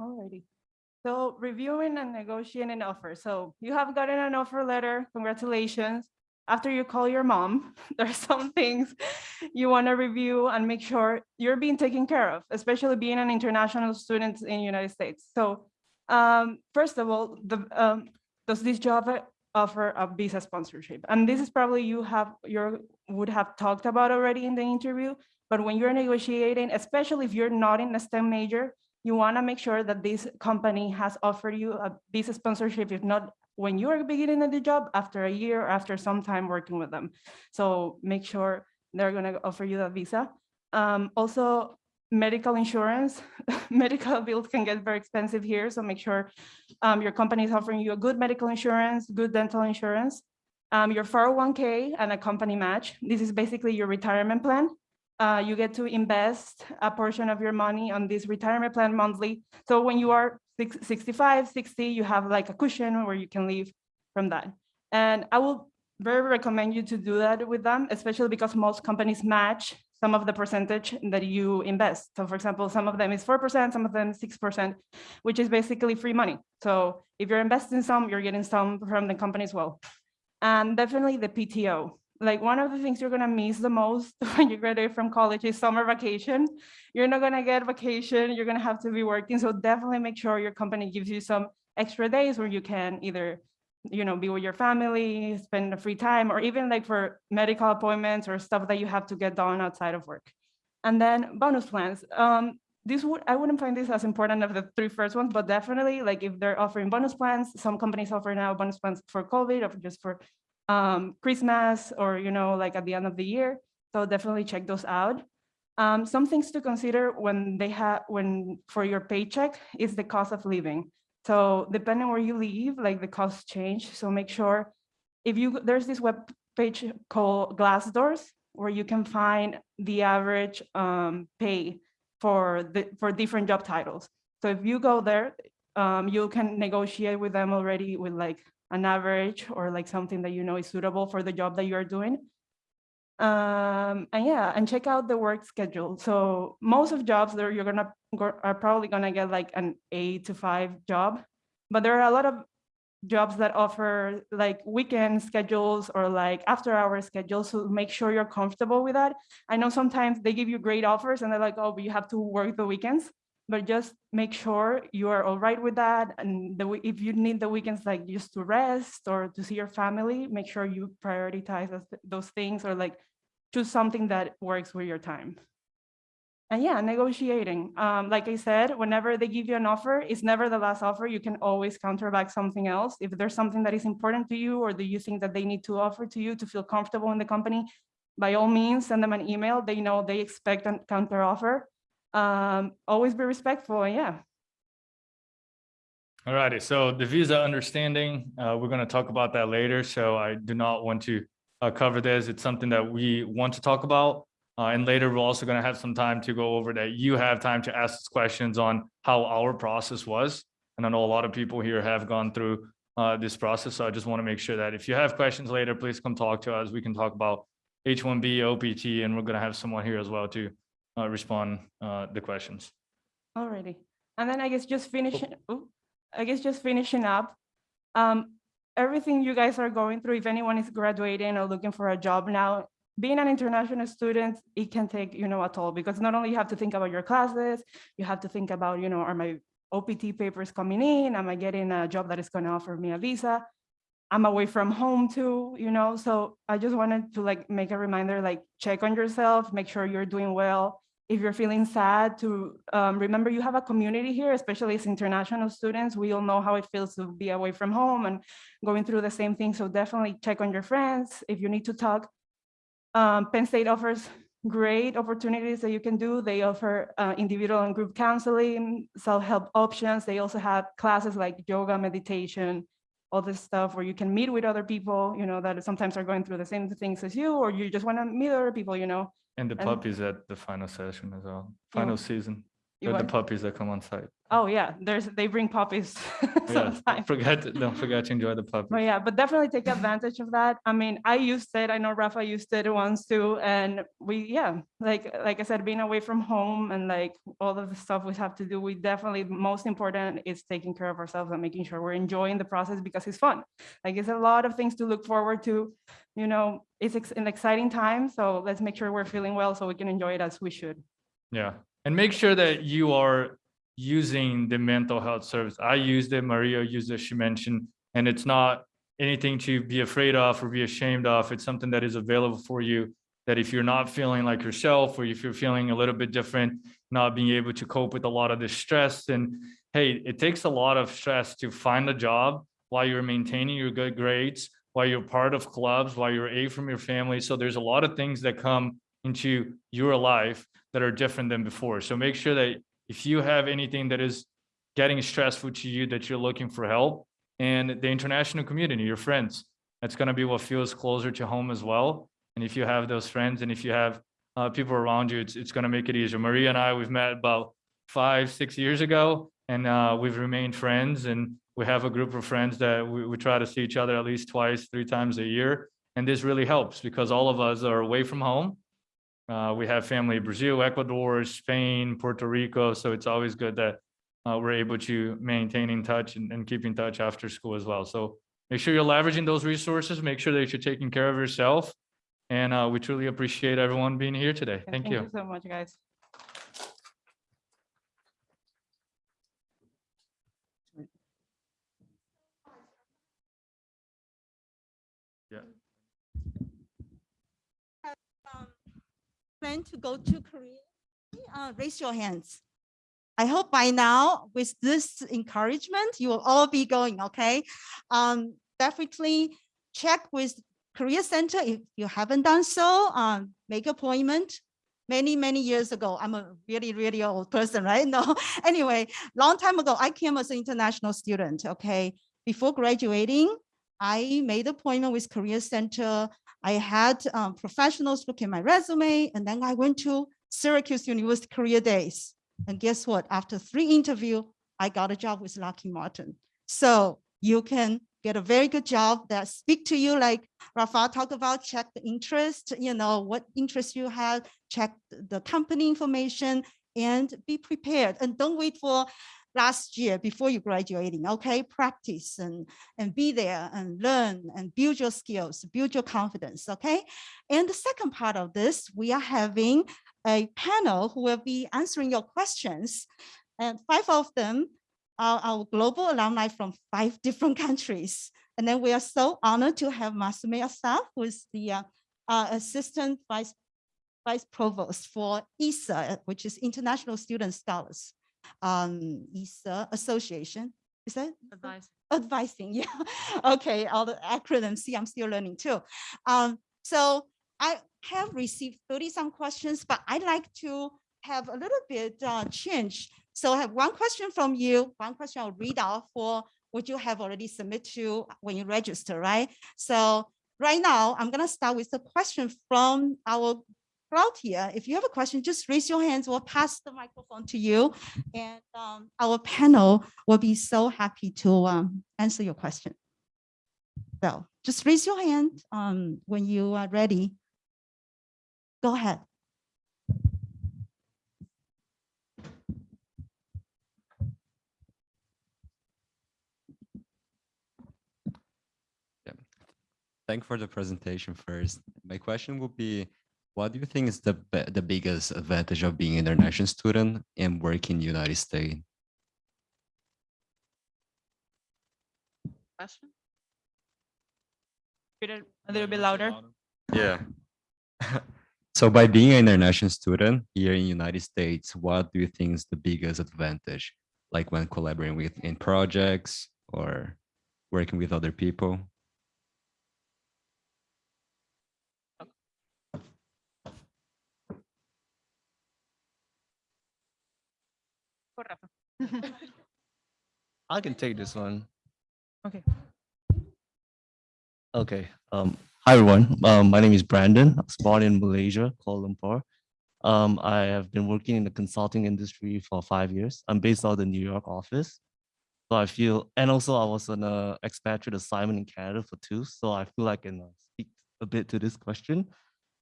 Alrighty. So reviewing and negotiating an offer. So you have gotten an offer letter. Congratulations. After you call your mom, there's some things you want to review and make sure you're being taken care of, especially being an international student in the United States. So um, first of all, the, um, does this job offer a visa sponsorship? And this is probably you have your would have talked about already in the interview. But when you're negotiating, especially if you're not in a STEM major, you want to make sure that this company has offered you a visa sponsorship, if not when you are beginning the job, after a year, or after some time working with them. So make sure they're going to offer you that visa. Um, also, medical insurance, medical bills can get very expensive here. So make sure um, your company is offering you a good medical insurance, good dental insurance, um, your 401k and a company match. This is basically your retirement plan uh, you get to invest a portion of your money on this retirement plan monthly. So when you are six, 65, 60, you have like a cushion where you can live from that. And I will very recommend you to do that with them, especially because most companies match some of the percentage that you invest. So for example, some of them is 4%, some of them 6%, which is basically free money. So if you're investing some, you're getting some from the company as well. And definitely the PTO like one of the things you're gonna miss the most when you graduate from college is summer vacation. You're not gonna get vacation, you're gonna have to be working. So definitely make sure your company gives you some extra days where you can either you know, be with your family, spend the free time, or even like for medical appointments or stuff that you have to get done outside of work. And then bonus plans. Um, this would I wouldn't find this as important of the three first ones, but definitely like if they're offering bonus plans, some companies offer now bonus plans for COVID or just for um, Christmas or, you know, like at the end of the year. So definitely check those out. Um, some things to consider when they have, when for your paycheck is the cost of living. So depending where you live, like the costs change. So make sure if you, there's this web page called Glassdoors where you can find the average um, pay for the for different job titles. So if you go there, um, you can negotiate with them already with like an average or like something that you know is suitable for the job that you are doing. Um, and yeah, and check out the work schedule. So most of jobs there you're gonna are probably gonna get like an eight to five job, but there are a lot of jobs that offer like weekend schedules or like after hour schedules. So make sure you're comfortable with that. I know sometimes they give you great offers and they're like, oh, but you have to work the weekends but just make sure you are all right with that. And the, if you need the weekends like just to rest or to see your family, make sure you prioritize those things or like choose something that works with your time. And yeah, negotiating. Um, like I said, whenever they give you an offer, it's never the last offer. You can always counter back something else. If there's something that is important to you or do you think that they need to offer to you to feel comfortable in the company, by all means, send them an email. They know they expect a counter offer um, always be respectful. Yeah. All righty. So the visa understanding, uh, we're going to talk about that later. So I do not want to uh, cover this. It's something that we want to talk about. Uh, and later, we're also going to have some time to go over that. You have time to ask questions on how our process was. And I know a lot of people here have gone through uh, this process. So I just want to make sure that if you have questions later, please come talk to us. We can talk about H1B, OPT, and we're going to have someone here as well too uh, respond uh, the questions. Alrighty. And then I guess just finishing, oh, I guess just finishing up. Um, everything you guys are going through, if anyone is graduating or looking for a job now, being an international student, it can take, you know, a toll because not only you have to think about your classes, you have to think about, you know, are my OPT papers coming in? Am I getting a job that is going to offer me a visa? I'm away from home too, you know, so I just wanted to like make a reminder, like check on yourself, make sure you're doing well. If you're feeling sad to um, remember you have a community here, especially as international students, we all know how it feels to be away from home and going through the same thing. So definitely check on your friends. If you need to talk, um, Penn State offers great opportunities that you can do. They offer uh, individual and group counseling, self-help options. They also have classes like yoga, meditation, all this stuff where you can meet with other people, you know, that sometimes are going through the same things as you, or you just want to meet other people, you know. And the And- puppies at the final session as well, final season. You the puppies that come on site. Oh yeah, there's they bring puppies Yeah, sometimes. don't forget, don't forget to enjoy the But puppies. yeah, but definitely take advantage of that. I mean, I used it. I know Rafa used it once too. And we, yeah, like, like I said, being away from home and like all of the stuff we have to do, we definitely, most important is taking care of ourselves and making sure we're enjoying the process because it's fun. Like it's a lot of things to look forward to, you know, it's an exciting time. So let's make sure we're feeling well so we can enjoy it as we should. Yeah, and make sure that you are using the mental health service. I used it, Maria used it, she mentioned, and it's not anything to be afraid of or be ashamed of. It's something that is available for you, that if you're not feeling like yourself, or if you're feeling a little bit different, not being able to cope with a lot of the stress, and hey, it takes a lot of stress to find a job while you're maintaining your good grades, while you're part of clubs, while you're away from your family. So there's a lot of things that come into your life that are different than before. So make sure that if you have anything that is getting stressful to you, that you're looking for help and the international community, your friends, that's going to be what feels closer to home as well. And if you have those friends and if you have uh, people around you, it's, it's going to make it easier. Maria and I, we've met about five, six years ago, and uh, we've remained friends. And we have a group of friends that we, we try to see each other at least twice, three times a year. And this really helps because all of us are away from home. Uh, we have family in Brazil, Ecuador, Spain, Puerto Rico. So it's always good that uh, we're able to maintain in touch and, and keep in touch after school as well. So make sure you're leveraging those resources. Make sure that you're taking care of yourself. And uh, we truly appreciate everyone being here today. Yeah, Thank you. so much, guys. um, plan to go to Korea, uh, raise your hands. I hope by now, with this encouragement, you will all be going, okay? Um, definitely check with Career Center if you haven't done so, um, make appointment. Many, many years ago, I'm a really, really old person, right? No, anyway, long time ago, I came as an international student, okay? Before graduating, I made appointment with Career Center I had um, professionals look at my resume, and then I went to Syracuse University Career Days. And guess what? After three interview, I got a job with Lockheed Martin. So you can get a very good job that speak to you like Rafa talked about, check the interest, you know, what interest you have, check the company information, and be prepared. And don't wait for last year before you graduating, okay? Practice and, and be there and learn and build your skills, build your confidence, okay? And the second part of this, we are having a panel who will be answering your questions. And five of them are our global alumni from five different countries. And then we are so honored to have Masume Asaf, who is the uh, uh, Assistant Vice, Vice Provost for ISA, which is International Student Scholars um, ISA Association. Is that? Advice. Advising, yeah. Okay, all the acronyms, see, I'm still learning too. Um, so I have received 30 some questions, but I'd like to have a little bit uh, change. So I have one question from you, one question I'll read out for what you have already submitted to when you register, right? So right now, I'm gonna start with the question from our here. If you have a question, just raise your hands. We'll pass the microphone to you. And um, our panel will be so happy to um, answer your question. So just raise your hand um, when you are ready. Go ahead. thank you for the presentation first. My question would be, what do you think is the the biggest advantage of being an international student and working in the United States? Question? Read it a little bit louder. Yeah. So by being an international student here in the United States, what do you think is the biggest advantage? Like when collaborating with in projects or working with other people? Go, Rafa. I can take this one. Okay. Okay. Um, hi everyone. Um, my name is Brandon. I was born in Malaysia, Kuala Lumpur. Um, I have been working in the consulting industry for five years. I'm based out of the New York office. So I feel, and also I was on a expatriate assignment in Canada for two. So I feel like I can uh, speak a bit to this question.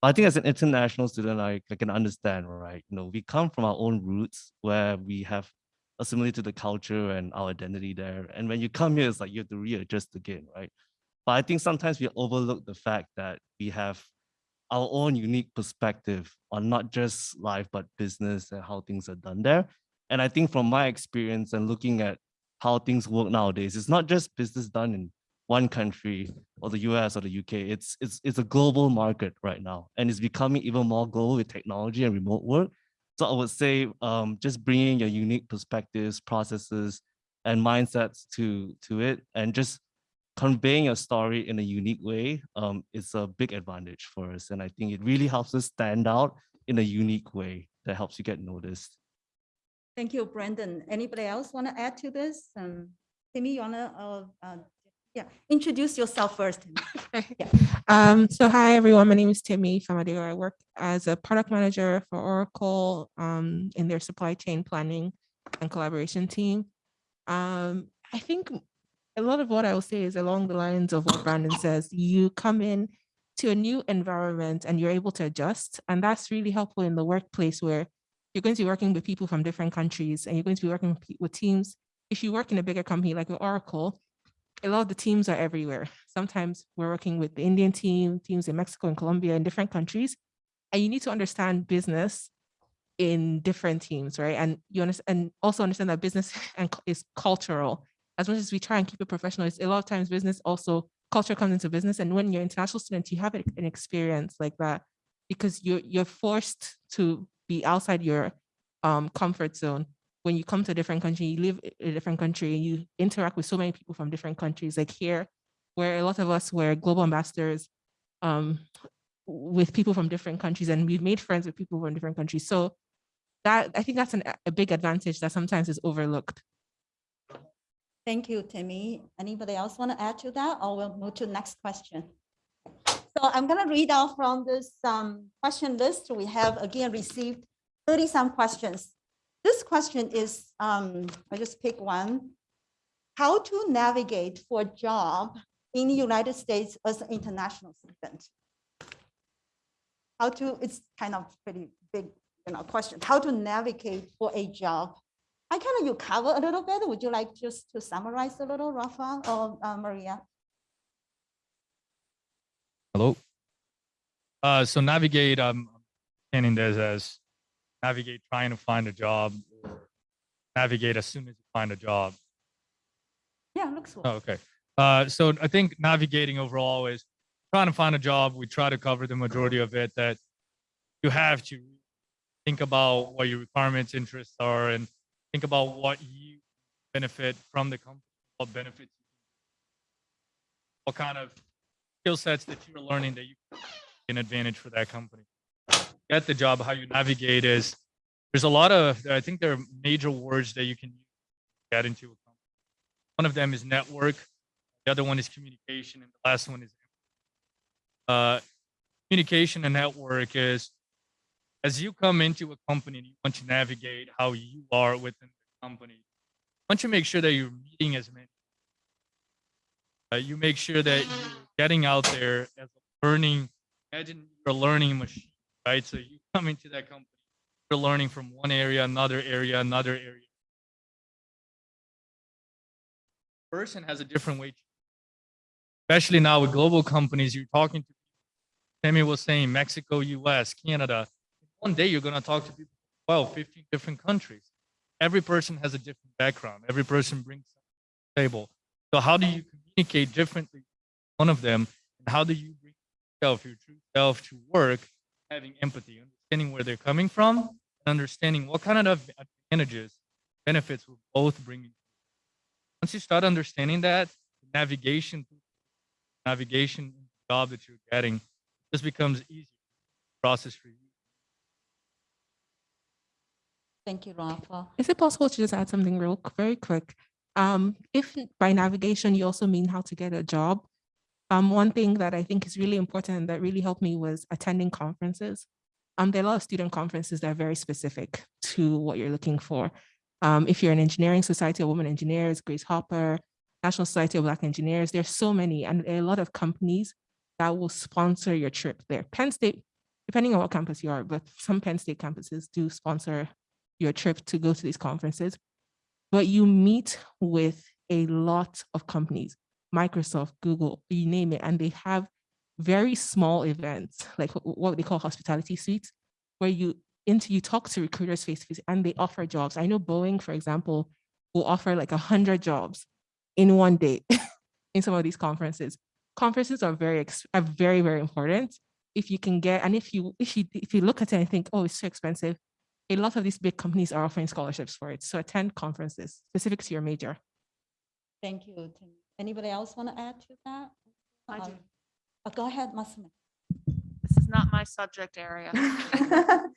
I think as an international student, I, I can understand, right? You know, we come from our own roots where we have assimilated to the culture and our identity there. And when you come here, it's like you have to readjust again, right? But I think sometimes we overlook the fact that we have our own unique perspective on not just life, but business and how things are done there. And I think from my experience and looking at how things work nowadays, it's not just business done in one country or the US or the UK. It's it's it's a global market right now, and it's becoming even more global with technology and remote work. So I would say um, just bringing your unique perspectives, processes, and mindsets to to it, and just conveying your story in a unique way um, is a big advantage for us. And I think it really helps us stand out in a unique way that helps you get noticed. Thank you, Brandon. Anybody else want to add to this? Um, Timmy, you wanna, uh, uh, yeah, introduce yourself first. Timmy. Yeah. Um, so hi, everyone. My name is Timmy Famadeo. I work as a product manager for Oracle um, in their supply chain planning and collaboration team. Um, I think a lot of what I will say is along the lines of what Brandon says. You come in to a new environment and you're able to adjust. And that's really helpful in the workplace where you're going to be working with people from different countries and you're going to be working with teams. If you work in a bigger company like Oracle, a lot of the teams are everywhere. Sometimes we're working with the Indian team, teams in Mexico and Colombia and different countries. And you need to understand business in different teams, right? And you understand, and also understand that business and is cultural. As much as we try and keep it professional, it's a lot of times business also culture comes into business. And when you're international student, you have an experience like that because you're you're forced to be outside your um, comfort zone when you come to a different country, you live in a different country, and you interact with so many people from different countries. Like here, where a lot of us were global ambassadors um, with people from different countries, and we've made friends with people from different countries. So that I think that's an, a big advantage that sometimes is overlooked. Thank you, Timmy. Anybody else want to add to that or we'll move to the next question? So I'm going to read out from this um, question list. We have again received 30 some questions. This question is, um, I just pick one. How to navigate for a job in the United States as an international student? How to, it's kind of pretty big, you know, question. How to navigate for a job I kind of you cover a little bit. Would you like just to summarize a little, Rafa or uh, Maria? Hello. Uh, so navigate, I'm understanding this as navigate trying to find a job or navigate as soon as you find a job. Yeah, looks good. Oh, okay. Uh, so I think navigating overall is trying to find a job. We try to cover the majority of it that you have to think about what your requirements, interests are, and think about what you benefit from the company, what benefits, what kind of skill sets that you're learning that you can advantage for that company. Get the job, how you navigate is there's a lot of I think there are major words that you can get into a company. One of them is network. The other one is communication, and the last one is uh, communication and network is as you come into a company and you want to navigate how you are within the company, want to make sure that you're meeting as many. Uh, you make sure that you're getting out there as a learning. Imagine you're a learning machine, right? So you come into that company, you're learning from one area, another area, another area. Person has a different way especially now with global companies, you're talking to, Tammy was saying Mexico, US, Canada. One day you're gonna talk to people, well, 15 different countries. Every person has a different background. Every person brings to the table. So how do you communicate differently? One of them, and how do you bring yourself, your true self to work, having empathy, understanding where they're coming from, and understanding what kind of advantages, benefits will both bring you. Once you start understanding that, navigation, navigation job that you're getting just becomes easier process for you. Thank you, Rafa. Is it possible to just add something real, very quick? Um, if by navigation, you also mean how to get a job. Um, one thing that I think is really important that really helped me was attending conferences. Um, there are a lot of student conferences that are very specific to what you're looking for. Um, if you're an engineering society of women engineers, Grace Hopper, National Society of Black Engineers, there's so many, and there are a lot of companies that will sponsor your trip there. Penn State, depending on what campus you are, but some Penn State campuses do sponsor your trip to go to these conferences. But you meet with a lot of companies, Microsoft, Google, you name it, and they have very small events, like what they call hospitality suites, where you into you talk to recruiters face to face and they offer jobs. I know Boeing, for example, will offer like a hundred jobs in one day in some of these conferences. Conferences are very are very very important. If you can get and if you if you if you look at it and think, oh, it's too expensive, a lot of these big companies are offering scholarships for it. So attend conferences specific to your major. Thank you. Anybody else want to add to that? I do. Um, uh, Go ahead, Masumi. This is not my subject area, but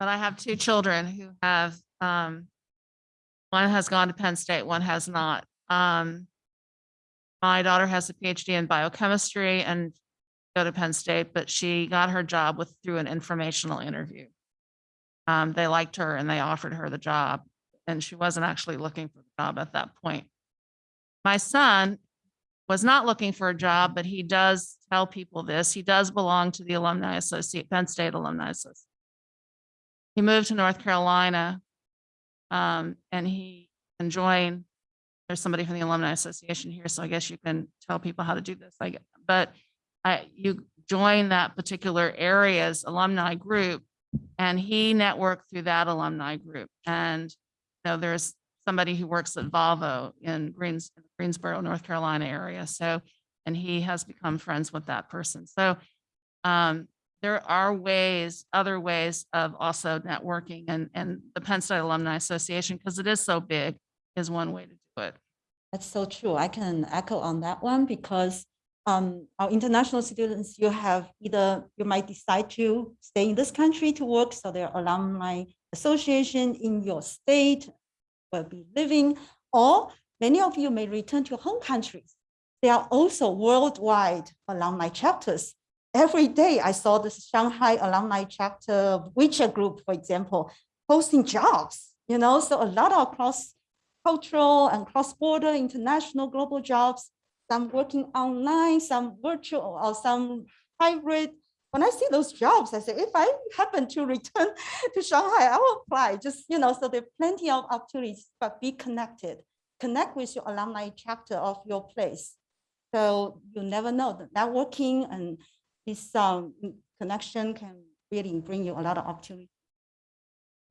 I have two children who have, um, one has gone to Penn State, one has not. Um, my daughter has a PhD in biochemistry and go to Penn State, but she got her job with, through an informational interview. Um, they liked her and they offered her the job, and she wasn't actually looking for the job at that point. My son was not looking for a job, but he does tell people this. He does belong to the Alumni Associate, Penn State Alumni Association. He moved to North Carolina. Um, and he can join, there's somebody from the Alumni Association here, so I guess you can tell people how to do this, I get, but I, you join that particular area's alumni group and he networked through that alumni group. And, you know, there's somebody who works at Volvo in Greens, Greensboro, North Carolina area. So, and he has become friends with that person. So, um, there are ways, other ways of also networking and, and the Penn State Alumni Association, because it is so big, is one way to do it. That's so true. I can echo on that one because um, our international students, you have either, you might decide to stay in this country to work, so there are alumni association in your state will be living, or many of you may return to your home countries. There are also worldwide alumni chapters. Every day I saw this Shanghai alumni chapter WeChat group, for example, posting jobs, you know, so a lot of cross cultural and cross-border international global jobs, some working online, some virtual or some hybrid. When I see those jobs, I say, if I happen to return to Shanghai, I will apply. Just, you know, so there are plenty of opportunities, but be connected. Connect with your alumni chapter of your place. So you never know, the networking and this um, connection can really bring you a lot of opportunity.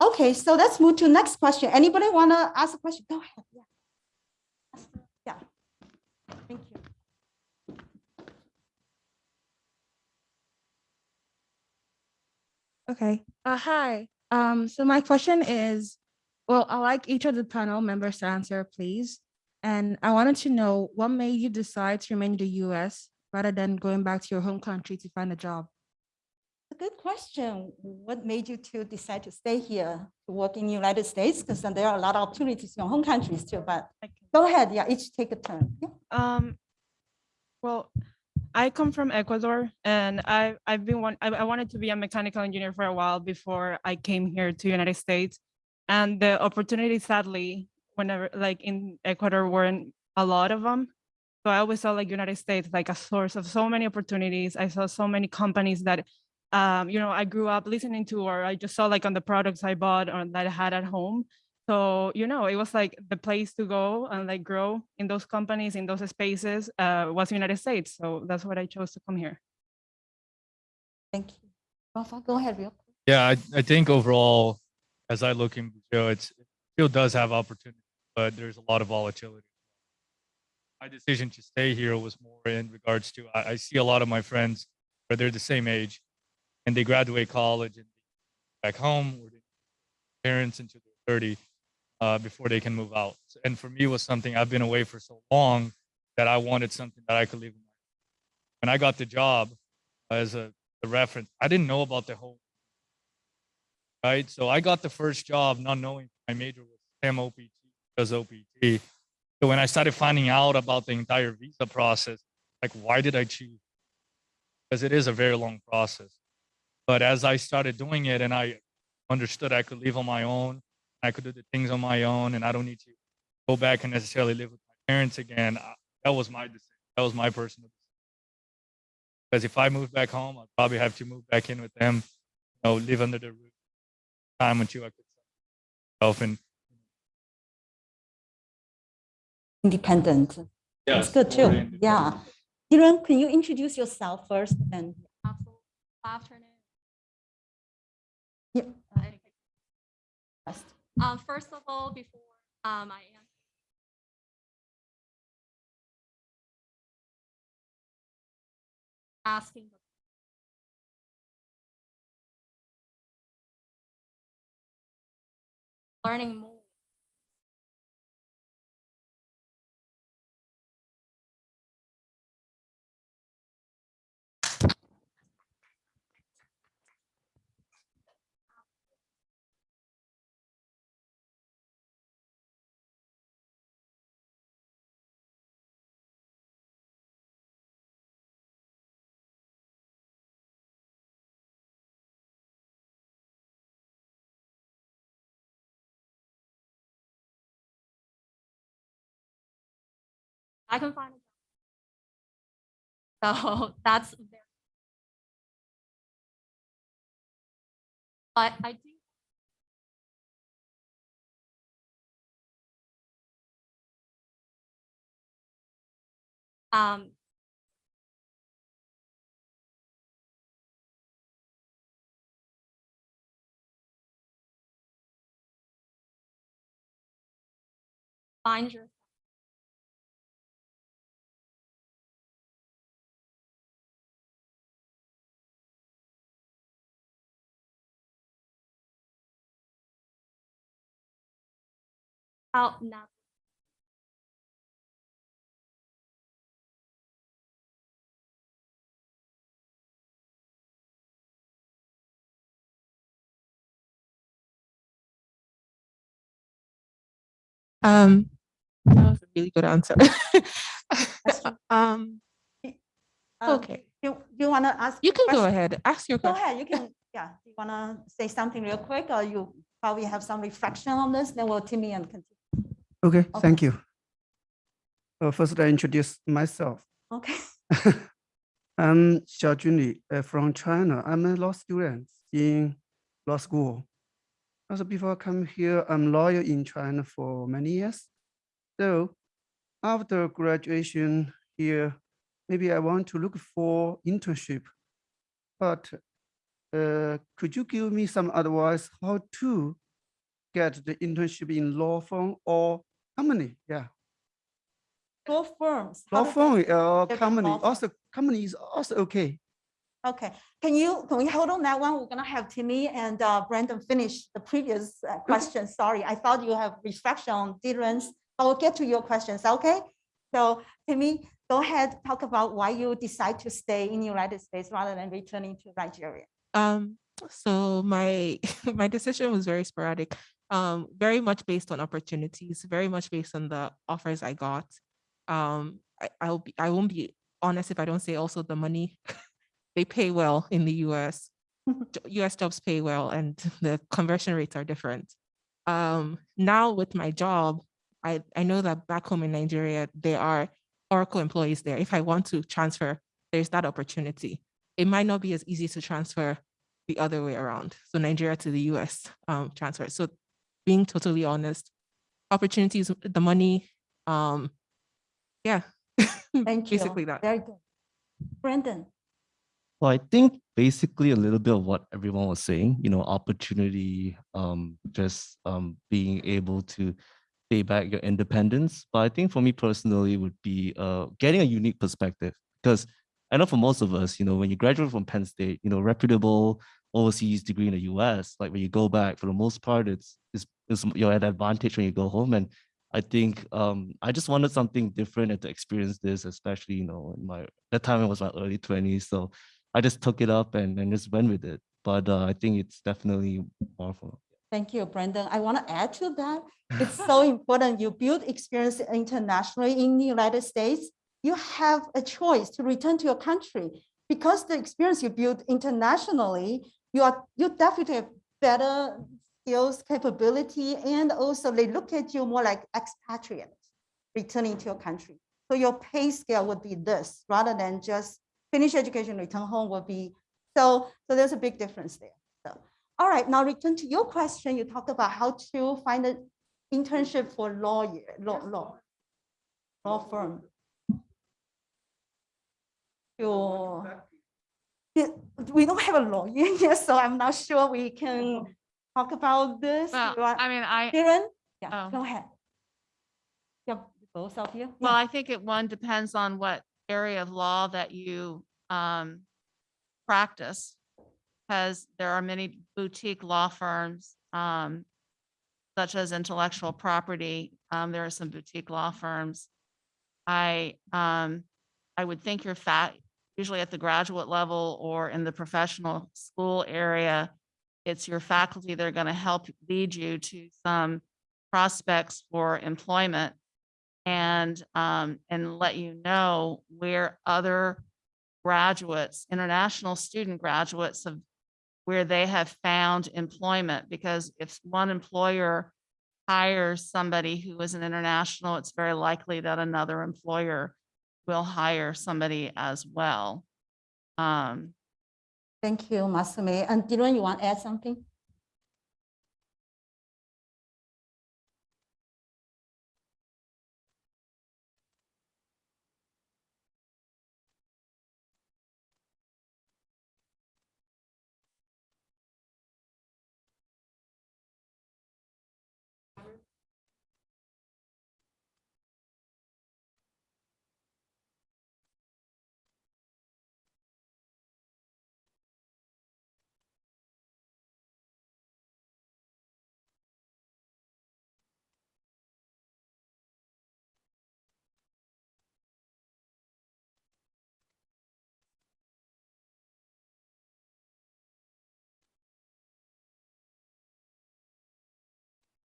Okay, so let's move to next question. Anybody want to ask a question? Go ahead. Yeah. Yeah. Thank you. Okay, uh, hi. Um, so my question is, well, I like each of the panel members to answer, please. And I wanted to know what made you decide to remain in the US rather than going back to your home country to find a job? A good question. What made you to decide to stay here to work in the United States? Because there are a lot of opportunities in your home countries too, but go ahead. Yeah, each take a turn. Yeah. Um, well, I come from Ecuador and I, I've been one, I, I wanted to be a mechanical engineer for a while before I came here to United States. And the opportunity sadly, whenever like in Ecuador weren't a lot of them. So I always saw like United States like a source of so many opportunities. I saw so many companies that, um, you know, I grew up listening to, or I just saw like on the products I bought or that I had at home. So, you know, it was like the place to go and like grow in those companies, in those spaces, uh, was the United States. So that's what I chose to come here. Thank you. Rafa, go ahead real quick. Yeah, I, I think overall, as I look in Brazil, it's it still does have opportunity, but there's a lot of volatility. My decision to stay here was more in regards to I, I see a lot of my friends where they're the same age and they graduate college and back home or they parents into their 30 uh, before they can move out. And for me, was something I've been away for so long that I wanted something that I could leave. When I got the job as a, a reference, I didn't know about the whole right? So I got the first job not knowing my major was STEM OPT because OPT. So when I started finding out about the entire visa process, like why did I choose? Because it is a very long process. But as I started doing it and I understood I could leave on my own, I could do the things on my own, and I don't need to go back and necessarily live with my parents again. I- That was my decision. That was my personal decision. Because if I moved back home, I'd probably have to move back in with them, you know, live under the roof time until I could self and Independent. That's Yes, good too. Yeah. Dylan, can you introduce yourself first and Afternoon. Yep. Uh, first? Um, first of all, before, um, I answer. Asking. Learning more. I can find. So that's very. I do. Um. Find your. Out now. Um, that was a really good answer. Um, Um, okay, You, you want to ask? you can go ahead, ask your Go question. ahead, you can, yeah, you want to say something real quick or you probably have some reflection on this, then we'll Timmy and continue. Okay, Okay. thank you. Uh, First, I introduce myself. Okay. I'm Xiao Junli uh, from China. I'm a law student in law school. Also, before I come here, I'm lawyer in China for many years. So after graduation here, maybe I want to look for internship. But uh, could you give me some advice how to get the internship in law firm or company? Yeah. Law firms. how Law to firm or get company, also company is also okay. Okay, can you, can we hold on that one? We're gonna have Timmy and uh, Brandon finish the previous uh, question. Sorry, I thought you have reflection on Dylan's. I will get to your questions, okay? So Timmy, go ahead, talk about why you decide to stay in the United States rather than returning to Nigeria. Um, so my my decision was very sporadic, um, very much based on opportunities, very much based on the offers I got. Um, I, I'll be I won't be honest if I don't say also the money. they pay well in the US. US jobs pay well and the conversion rates are different. Um, now with my job, I, I know that back home in Nigeria, there are Oracle employees there. If I want to transfer, there's that opportunity. It might not be as easy to transfer the other way around. So Nigeria to the US um, transfer. So being totally honest. Opportunities, the money, um, yeah. Thank you. Basically that. Very good. Brandon, Well, I think basically a little bit of what everyone was saying, you know, opportunity, um, just um, being able to pay back your independence. But I think for me personally would be uh, getting a unique perspective because I know for most of us, you know, when you graduate from Penn State, you know, reputable overseas degree in the US, like when you go back, for the most part, it's, it's, it's you're at advantage when you go home. And I think um, I just wanted something different and to experience this, especially, you know, in my, that time it was my early 20s. So I just took it up and, and just went with it. But uh, I think it's definitely powerful. thank you, Brandon. I want to add to that. It's so important. You build experience internationally in the United States. You have a choice to return to your country because the experience you build internationally, you are you definitely have better skills, capability, and also they look at you more like expatriate returning to your country. So your pay scale would be this rather than just finish education, return home would be. So, so there's a big difference there. So, all right, now return to your question. You talked about how to find an internship for lawyer, law, law, law firm. Yeah, we don't have a lawyer here, so I'm not sure we can talk about this. Well, I mean, I, Karen, yeah, Oh. go ahead. Yep, both of you. well, Yeah. I think it, one depends on what area of law that you um practice. Because there are many boutique law firms, um, such as intellectual property. Um, there are some boutique law firms. I, um, I would think you're fat, usually at the graduate level or in the professional school area. It's your faculty that are going to help lead you to some prospects for employment and, um, and let you know where other graduates, international student graduates of where they have found employment, because if one employer hires somebody who is an international, it's very likely that another employer will hire somebody as well. Um, Thank you, Masumi. And Dylan, you want to add something?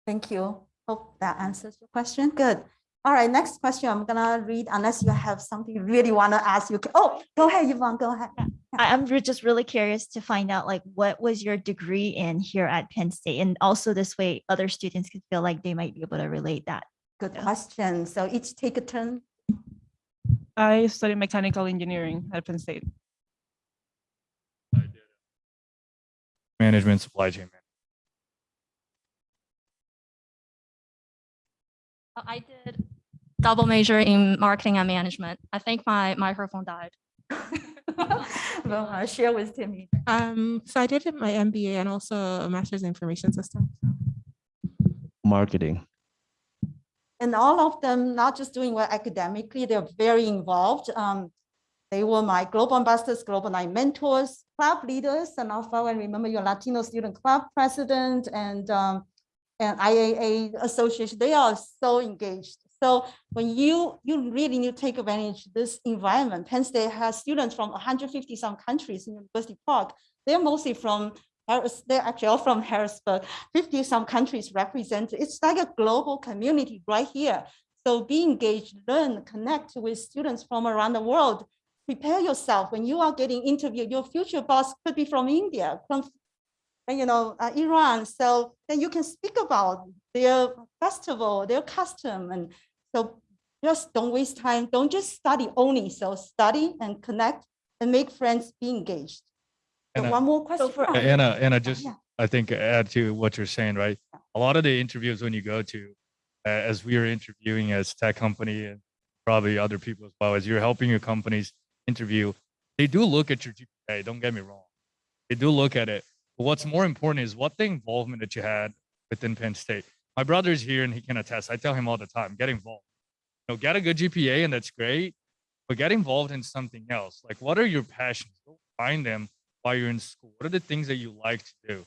Thank you. Hope that answers your question. Good. All right, next question I'm gonna read unless you have something you really want to ask. You can, oh, go ahead, Yvonne, go ahead. I, I'm just really curious to find out like what was your degree in here at Penn State? And also this way other students could feel like they might be able to relate that. Good Yeah. question. So each take a turn. I studied mechanical engineering at Penn State. Management, supply chain. management. I did double major in marketing and management. I think my microphone died. Well, I'll share with Timmy. Um, so I did my MBA and also a master's in information systems. Marketing. And all of them, not just doing well academically, they're very involved. Um, they were my global ambassadors, global night mentors, club leaders, and also I remember your Latino student club president and um, and IAA association. They are so engaged. So when you you really need to take advantage of this environment, Penn State has students from 150 some countries in University Park. They're mostly from they're actually all from Harrisburg, 50 some countries represented. It's like a global community right here. So be engaged, learn, connect with students from around the world. Prepare yourself when you are getting interviewed. Your future boss could be from India, from and, you know, uh, Iran. So then you can speak about their festival, their custom. And so just don't waste time. Don't just study only. So study and connect and make friends, be engaged. So And one more question. for- Anna, Anna, just, yeah. I think add to what you're saying, right? a lot of the interviews when you go to, uh, as we are interviewing as tech company and probably other people as well, as you're helping your companies interview, they do look at your GPA. Don't get me wrong. They do look at it. But what's more important is what the involvement that you had within Penn State. My brother's here and he can attest. I tell him all the time, get involved. You know, get a good GPA and that's great, but get involved in something else. Like, what are your passions? Go find them while you're in school. What are the things that you like to do?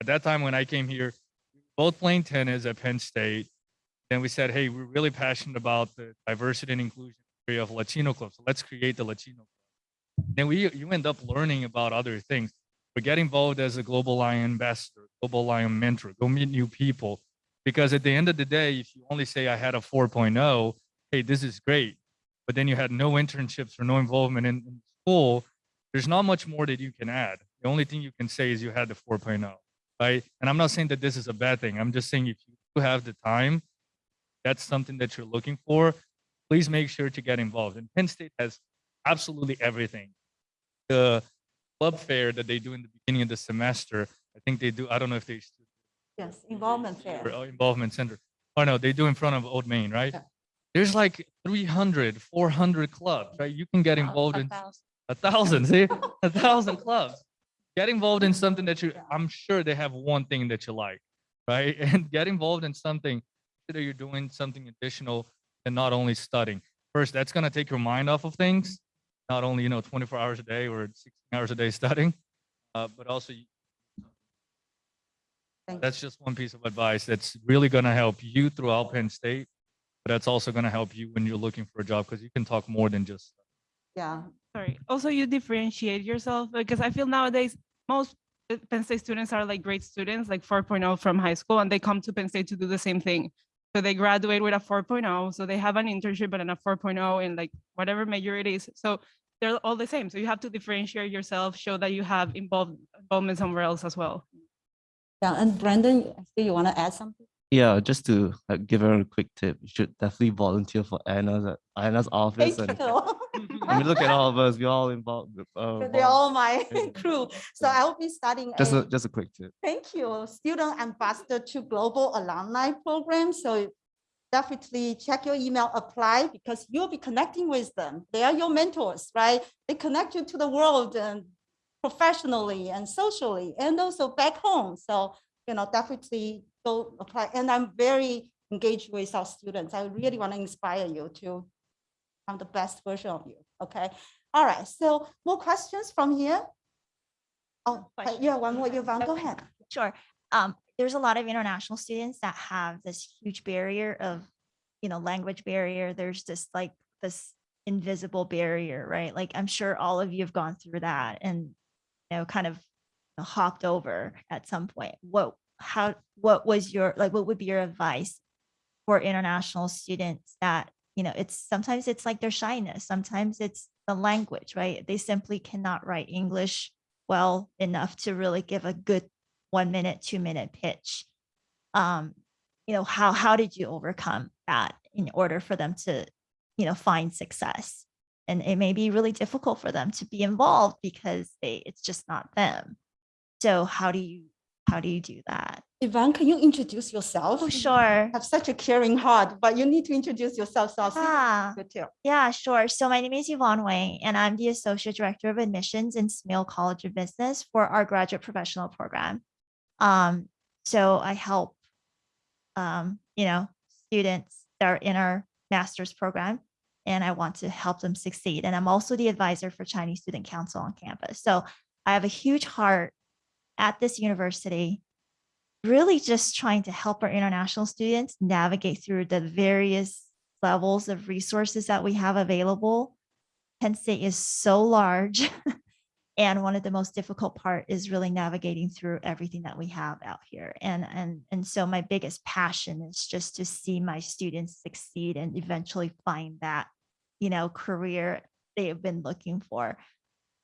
At that time when I came here, we both playing tennis at Penn State. Then we said, hey, we're really passionate about the diversity and inclusion area of Latino clubs. So let's create the Latino club. Then we you end up learning about other things. But get involved as a global lion ambassador, global lion mentor, go meet new people. Because at the end of the day, if you only say I had a 4.0, hey, this is great. But then you had no internships or no involvement in, in school, there's not much more that you can add. The only thing you can say is you had the 4.0, right? And I'm not saying that this is a bad thing. I'm just saying if you have the time, that's something that you're looking for, please make sure to get involved. And Penn State has absolutely everything. The club fair that they do in the beginning of the semester, I think they do, I don't know if they Yes, involvement fair. or, uh, involvement center. Oh no, they do in front of Old Main, right? Yeah. There's like 300, 400 clubs, right? You can get involved A in thousand. a thousand, see, a thousand clubs. Get involved in something that you, I'm sure they have one thing that you like, right? And get involved in something that you're doing something additional and not only studying. First, that's gonna take your mind off of things, not only, you know, 24 hours a day or 16 hours a day studying, uh, but also you- that's just one piece of advice that's really gonna help you throughout Penn State. But that's also gonna help you when you're looking for a job because you can talk more than just. Yeah, Sorry. Also, you differentiate yourself because I feel nowadays most uh, Penn State students are like great students, like 4.0 from high school, and they come to Penn State to do the same thing. So they graduate with a 4.0, so they have an internship and a 4.0 in like whatever major it is. So they're all the same. So you have to differentiate yourself, show that you have involved involvement somewhere else as well. yeah. And Brandon, I see you want to add something? Yeah, just to like, give her a quick tip, you should definitely volunteer for Anna's at Anna's office. Thank And you. I mean, look at all of us, we're all involved. Uh, They're all my crew. So Yeah. I will be starting Just a, a, just a quick tip. thank you, student ambassador to global alumni program. So definitely check your email, apply because you'll be connecting with them. They are your mentors, right? They connect you to the world and professionally and socially and also back home. So, you know, definitely go apply. And I'm very engaged with our students. I really want to inspire you to become the best version of you. Okay. All right. So more questions from here? Oh, uh, yeah, one more, Yvonne, go ahead. Sure. Um, there's a lot of international students that have this huge barrier of, you know, language barrier. There's this like this invisible barrier, right? Like I'm sure all of you have gone through that and, you know, kind of hopped over at some point. What, how, what was your, like, what would be your advice for international students that, you know, it's sometimes it's like their shyness, sometimes it's the language, right? They simply cannot write English well enough to really give a good one minute, two minute pitch. Um, you know, how how did you overcome that in order for them to, you know, find success? And it may be really difficult for them to be involved because they it's just not them. So how do you how do you do that? Ivan, can you introduce yourself? Oh, sure. Have such a caring heart, but you need to introduce yourself. So I'll you Ah. Yeah, sure. So my name is Yvonne Wang, and I'm the Associate Director of Admissions in Smeal College of Business for our graduate professional program. Um, so I help, um, you know, students that are in our master's program, and I want to help them succeed. And I'm also the advisor for Chinese Student Council on campus. So I have a huge heart at this university really just trying to help our international students navigate through the various levels of resources that we have available. Penn State is so large. and one of the most difficult part is really navigating through everything that we have out here. And, and, and so my biggest passion is just to see my students succeed and eventually find that, you know, career they have been looking for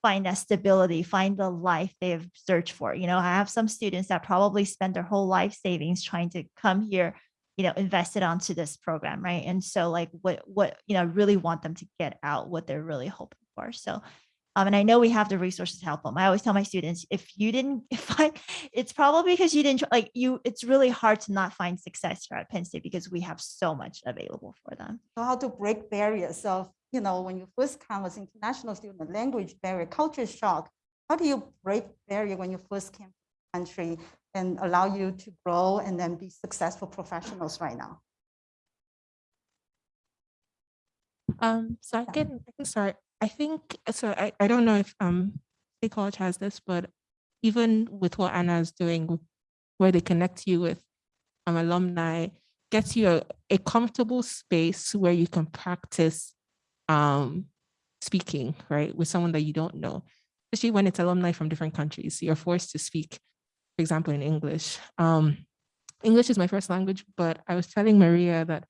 find that stability, find the life they have searched for. You know, I have some students that probably spend their whole life savings trying to come here, you know, invest it onto this program, right? And so like what what, you know, really want them to get out what they're really hoping for. So Um, and I know we have the resources to help them. I always tell my students, if you didn't, if I, it's probably because you didn't, like you, it's really hard to not find success here at Penn State because we have so much available for them. So how to break barriers of, you know, when you first come as international student, language barrier, culture shock. How do you break barrier when you first came to the country and allow you to grow and then be successful professionals right now? Um, so I can, I can start. I think, so I, I don't know if um State College has this, but even with what Anna is doing, where they connect you with um alumni, gets you a, a comfortable space where you can practice um speaking, right, with someone that you don't know, especially when it's alumni from different countries. You're forced to speak, for example, in English. Um, English is my first language, but I was telling Maria that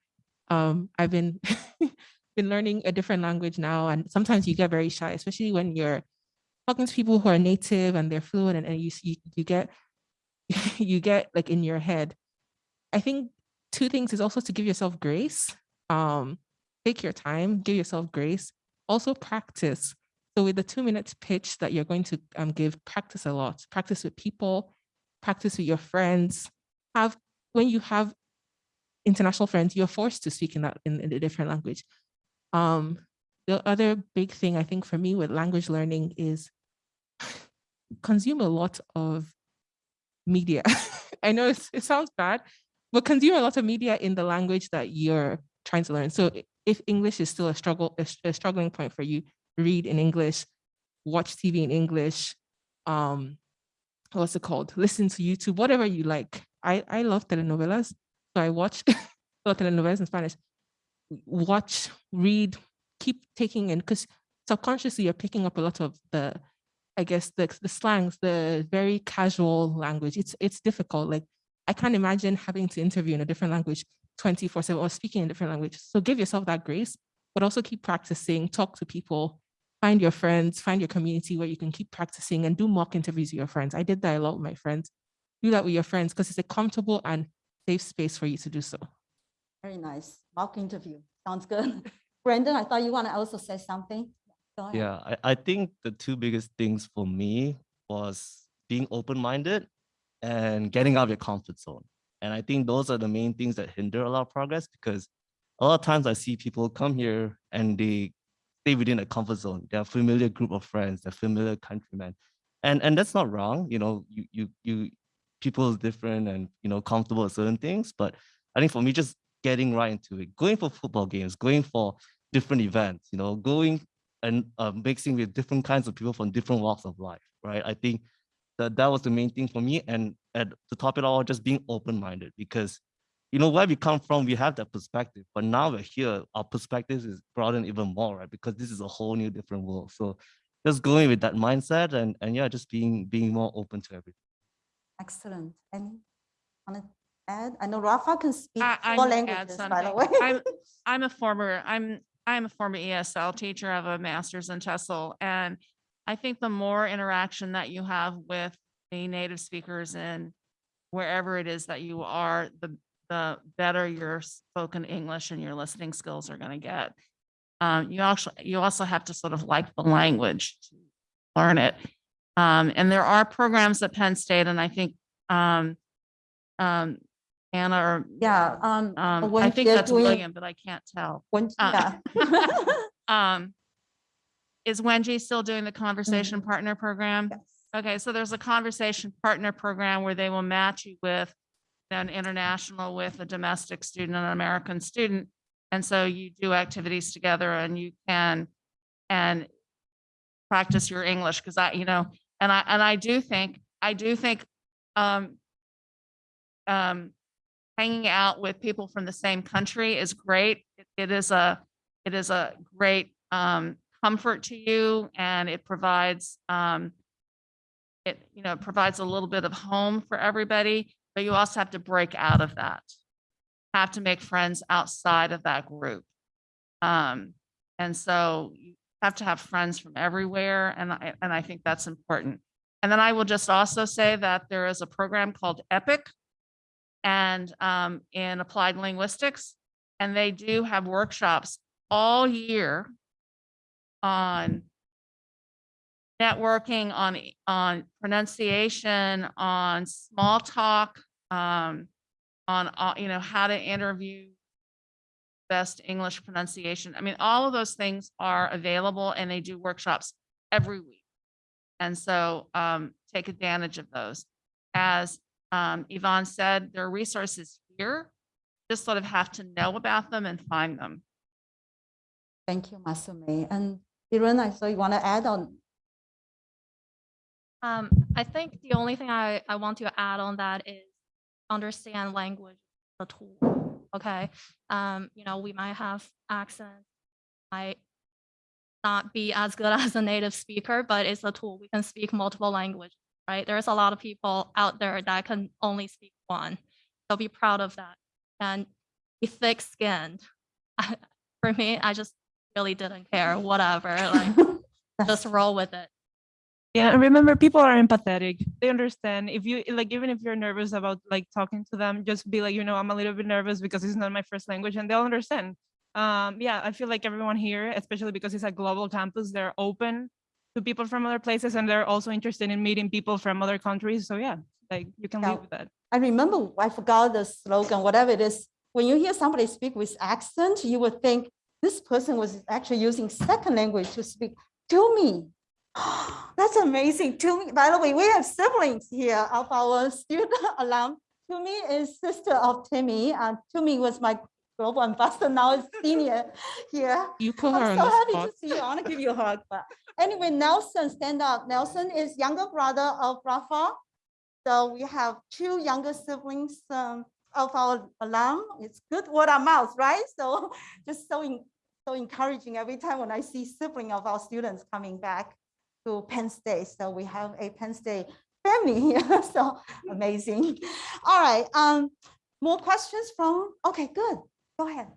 um, I've been been learning a different language now, and sometimes you get very shy, especially when you're talking to people who are native and they're fluent, and, and you see you get you get like in your head. I think two things is also to give yourself grace. Um, take your time, give yourself grace. Also practice. So with the two minutes pitch that you're going to um, give, practice a lot. Practice with people, practice with your friends. Have when you have international friends, you're forced to speak in that in, in a different language. Um, the other big thing I think for me with language learning is consume a lot of media. I know it sounds bad, but consume a lot of media in the language that you're trying to learn. So if English is still a struggle, a struggling point for you, read in English, watch TV in English, um, what's it called? Listen to YouTube, whatever you like. I, I love telenovelas, so I watch a telenovelas in Spanish. Watch, read, keep taking in, because subconsciously you're picking up a lot of the, I guess, the, the slangs, the very casual language. It's, it's difficult. Like, I can't imagine having to interview in a different language 24 7 or speaking in a different language. So give yourself that grace, but also keep practicing, talk to people, find your friends, find your community where you can keep practicing and do mock interviews with your friends. I did that a lot with my friends. Do that with your friends because it's a comfortable and safe space for you to do so. Very nice. Mock interview. Sounds good. Brandon, I thought you want to also say something. Yeah, I, I think the two biggest things for me was being open-minded and getting out of your comfort zone. And I think those are the main things that hinder a lot of progress because a lot of times I see people come here and they stay within a comfort zone. They're a familiar group of friends, they're familiar countrymen. And and that's not wrong. You know, you you you people is different and you know comfortable with certain things. But I think for me, just getting right into it, going for football games, going for different events, you know, going and uh, mixing with different kinds of people from different walks of life, right? I think that that was the main thing for me. And at the top it all, just being open-minded because you know where we come from, we have that perspective, but now we're here, our perspective is broadened even more, right? Because this is a whole new different world. So just going with that mindset and and yeah, just being being more open to everything. Excellent. Any want to add? I know Rafa can speak I- four languages, by the way. I'm, I'm a former, I'm, I'm a former ESL teacher. Have a master's in TESOL. And I think the more interaction that you have with the native speakers in wherever it is that you are, the, the better your spoken English and your listening skills are going to get. Um, you actually, you also have to sort of like the language to learn it. Um, and there are programs at Penn State, and I think, um, um, Anna or Yeah, um, um, when I think they're that's doing- William, but I can't tell. when, uh, yeah. Um, is Wenji still doing the conversation partner program? Yes. Okay, so there's a conversation partner program where they will match you with an international with a domestic student, an American student. And so you do activities together and you can, and practice your English, because I, you know, and I, and I do think, I do think, um, um, hanging out with people from the same country is great. It- It is a, it is a great um, comfort to you and it provides, um, it, you know, provides a little bit of home for everybody, but you also have to break out of that. Have to make friends outside of that group. Um, and so you have to have friends from everywhere and I, and I think that's important. And then I will just also say that there is a program called EPIC and um, in applied linguistics. And they do have workshops all year on networking on, on pronunciation, on small talk, um, on, uh, you know, how to interview best English pronunciation. I mean, all of those things are available and they do workshops every week. And so, um, take advantage of those. As, um, Yvonne said, there are resources here. Just sort of have to know about them and find them. Thank you, Masumi. And Kiran, I saw you want to add on. Um, I think the only thing I, I want to add on that is understand language, the tool, okay? Um, you know, we might have accents, might not be as good as a native speaker, but it's a tool. We can speak multiple languages, right? There's a lot of people out there that can only speak one. So be proud of that and be thick-skinned. For me, I just really didn't care, whatever, like, just roll with it. Yeah, and remember, people are empathetic. They understand. If you like, even if you're nervous about like talking to them, just be like, you know, I'm a little bit nervous because it's not my first language, and they'll understand. Um, yeah, I feel like everyone here, especially because it's a global campus, they're open to people from other places, and they're also interested in meeting people from other countries. So yeah, like you can Yeah. live with that. I remember, I forgot the slogan, whatever it is. When you hear somebody speak with accent, you would think this person was actually using second language to speak to me. That's amazing. To me, by the way, we have siblings here of our student alum. To me is sister of Timmy. And Timmy was my global ambassador, now is senior here. You put her I'm on so the happy spot. to see you. I want to give you a hug. But anyway, Nelson, stand up. Nelson is younger brother of Rafa. So we have two younger siblings um, of our alum. It's good word of mouth, right? So just so en- so encouraging every time when I see sibling of our students coming back to Penn State. So we have a Penn State family here. So amazing. All right. Um, more questions from? Okay, good. Go ahead.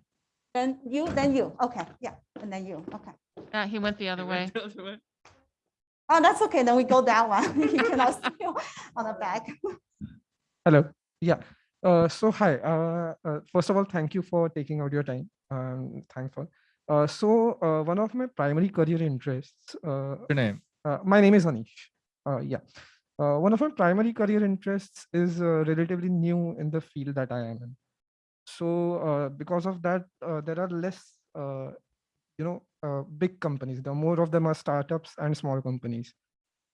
Then you, then you. Okay, yeah, and then you. Okay. Yeah, he went the other way. Oh, that's okay. Then we go that one. You can also on the back. Hello. Yeah. Uh, so hi. Uh, uh, first of all, thank you for taking out your time. Um, thankful. Uh, so uh, one of my primary career interests. Uh, Your name? uh, my name is Anish. Uh, yeah. Uh, one of my primary career interests is uh, relatively new in the field that I am in. So uh, because of that, uh, there are less, uh, you know, uh, big companies. The more of them are startups and small companies.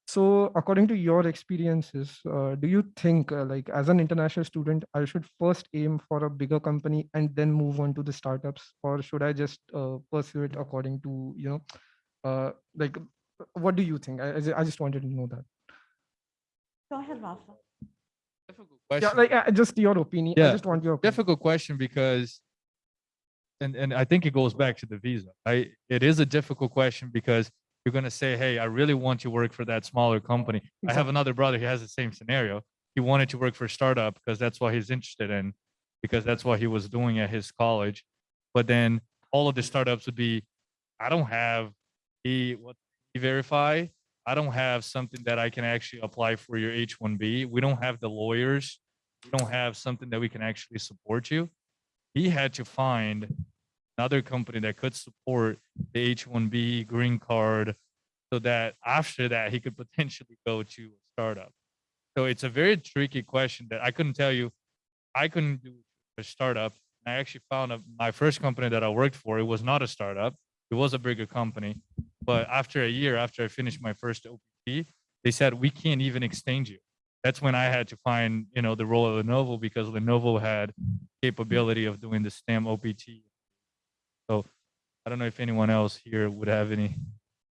So according to your experiences, uh, do you think uh, like as an international student, I should first aim for a bigger company and then move on to the startups, or should I just uh, pursue it according to you know, uh, like what do you think? I, I just wanted to know that. Go ahead, Rafa. Yeah, Question. like uh, just your opinion. I Yeah, just want your opinion. difficult question because and and I think it goes back to the visa. Right? It is a difficult question because you're going to say, "Hey, I really want to work for that smaller company." I have another brother who has the same scenario. He wanted to work for a startup because that's what he's interested in because that's what he was doing at his college. But then all of the startups would be I don't have e what verify I don't have something that I can actually apply for your H1B. We don't have the lawyers. We don't have something that we can actually support you. He had to find another company that could support the H1B green card so that after that he could potentially go to a startup. So it's a very tricky question that I couldn't tell you. I couldn't do a startup. I actually found a, my first company that I worked for. It was not a startup. It was a bigger company. But after a year, after I finished my first OPT, they said we can't even extend you. That's when I had to find, you know, the role of Lenovo because Lenovo had capability of doing the STEM OPT. So I don't know if anyone else here would have any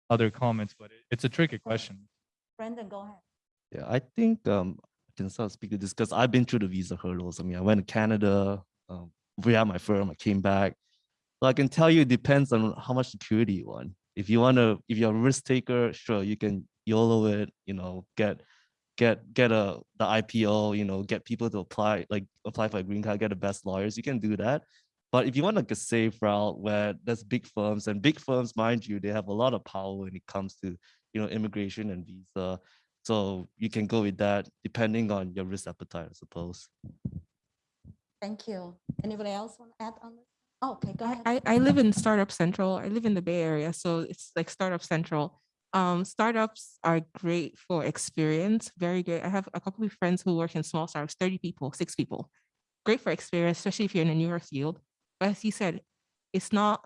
other comments, but it- it's a tricky question. Brendan, go ahead. Yeah, I think um, I can start of speak to this because I've been through the visa hurdles. I mean, I went to Canada, um, we had my firm, I came back. So I can tell you it depends on how much security you want. If you want to, if you're a risk taker, sure, you can YOLO it, you know, get get get a the IPO, you know, get people to apply, like apply for a green card, get the best lawyers, you can do that. But if you want like a safe route where there's big firms and big firms, mind you, they have a lot of power when it comes to, you know, immigration and visa. So you can go with that depending on your risk appetite, I suppose. Thank you. Anybody else want to add on this? Oh, Okay, go ahead. I, I live in Startup Central. I live in the Bay Area, so it's like Startup Central. Um, startups are great for experience, very great. I have a couple of friends who work in small startups, 30 people, six people. Great for experience, especially if you're in a newer field. But as you said, it's not,